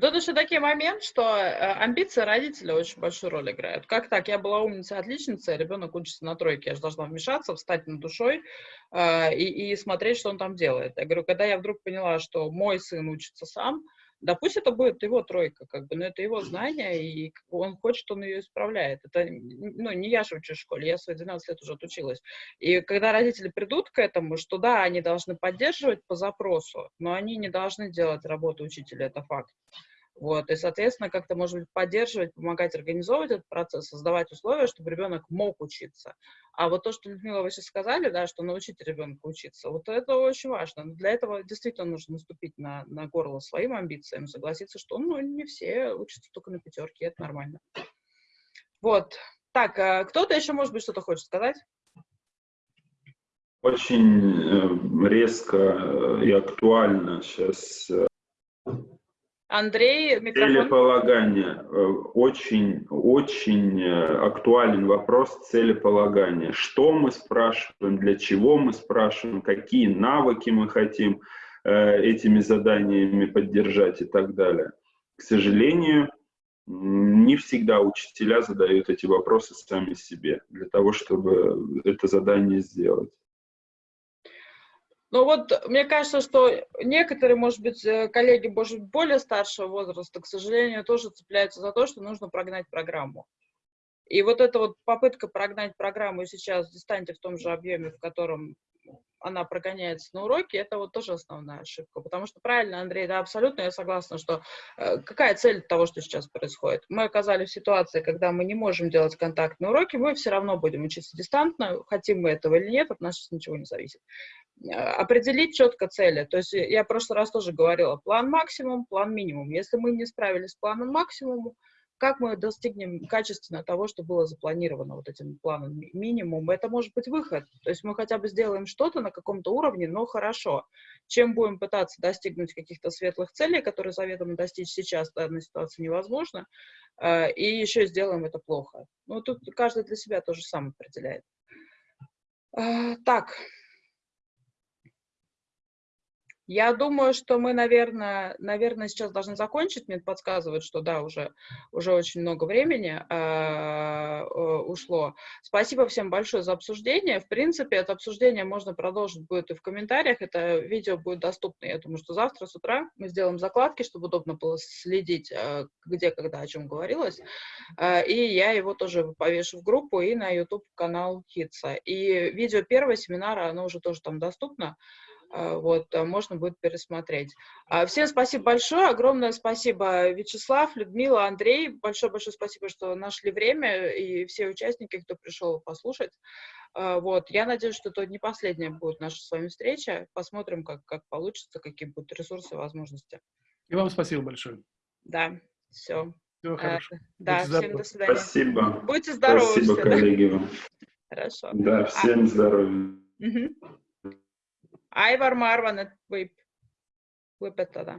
Тут еще такой момент, что э, амбиции родителей очень большую роль играют. Как так? Я была умницей, отличницей, ребенок учится на тройке, я же должна вмешаться, встать над душой э, и, и смотреть, что он там делает. Я говорю, когда я вдруг поняла, что мой сын учится сам, да пусть это будет его тройка, как бы, но это его знание, и он хочет, он ее исправляет. Это, ну, не я же учусь в школе, я свои 12 лет уже отучилась. И когда родители придут к этому, что да, они должны поддерживать по запросу, но они не должны делать работу учителя, это факт. Вот, и, соответственно, как-то, может быть, поддерживать, помогать организовывать этот процесс, создавать условия, чтобы ребенок мог учиться. А вот то, что, Людмила, вы сейчас сказали, да, что научить ребенка учиться, вот это очень важно. Для этого действительно нужно наступить на, на горло своим амбициям, согласиться, что ну, не все учатся только на пятерке, это нормально. Вот. Так, а кто-то еще, может быть, что-то хочет сказать? Очень э, резко и актуально сейчас э, Андрей, микрофон. Целеполагание. Э, очень, очень э, актуален вопрос целеполагания. Что мы спрашиваем, для чего мы спрашиваем, какие навыки мы хотим э, этими заданиями поддержать и так далее. К сожалению, не всегда учителя задают эти вопросы сами себе для того, чтобы это задание сделать. Но вот мне кажется, что некоторые, может быть, э, коллеги, может более старшего возраста, к сожалению, тоже цепляются за то, что нужно прогнать программу. И вот эта вот попытка прогнать программу сейчас в дистанте в том же объеме, в котором она прогоняется на уроке, это вот тоже основная ошибка. Потому что правильно, Андрей, да, абсолютно я согласна, что э, какая цель того, что сейчас происходит? Мы оказались в ситуации, когда мы не можем делать контактные уроки, мы все равно будем учиться дистантно, хотим мы этого или нет, от нас ничего не зависит. Э, определить четко цели. То есть я в прошлый раз тоже говорила, план максимум, план минимум. Если мы не справились с планом максимум, как мы достигнем качественно того, что было запланировано вот этим планом минимум, это может быть выход. То есть мы хотя бы сделаем что-то на каком-то уровне, но хорошо. Чем будем пытаться достигнуть каких-то светлых целей, которые заведомо достичь сейчас в данной ситуации невозможно, э, и еще сделаем это плохо. Ну, тут каждый для себя тоже сам определяет. Э, так, я думаю, что мы, наверное, наверное, сейчас должны закончить. Мне подсказывают, что да, уже, уже очень много времени э, ушло. Спасибо всем большое за обсуждение. В принципе, это обсуждение можно продолжить будет и в комментариях. Это видео будет доступно, я думаю, что завтра с утра мы сделаем закладки, чтобы удобно было следить, э, где, когда, о чем говорилось. Э, и я его тоже повешу в группу и на YouTube-канал Хитса. И видео первого семинара, оно уже тоже там доступно. А, вот, а, можно будет пересмотреть. А, Всем спасибо большое, огромное спасибо, Вячеслав, Людмила, Андрей, большое-большое спасибо, что нашли время, и все участники, кто пришел послушать. А, Вот, я надеюсь, что это не последняя будет наша с вами встреча. Посмотрим, как, как получится, какие будут ресурсы и возможности. И вам спасибо большое. Да, все. Всего хорошего. Да, Будьте всем здоровы. до свидания. Спасибо. Будьте здоровы Спасибо, все, да? коллеги вам. Хорошо. Да, всем здоровья. Aivar, ma arvan, et võib lõpetada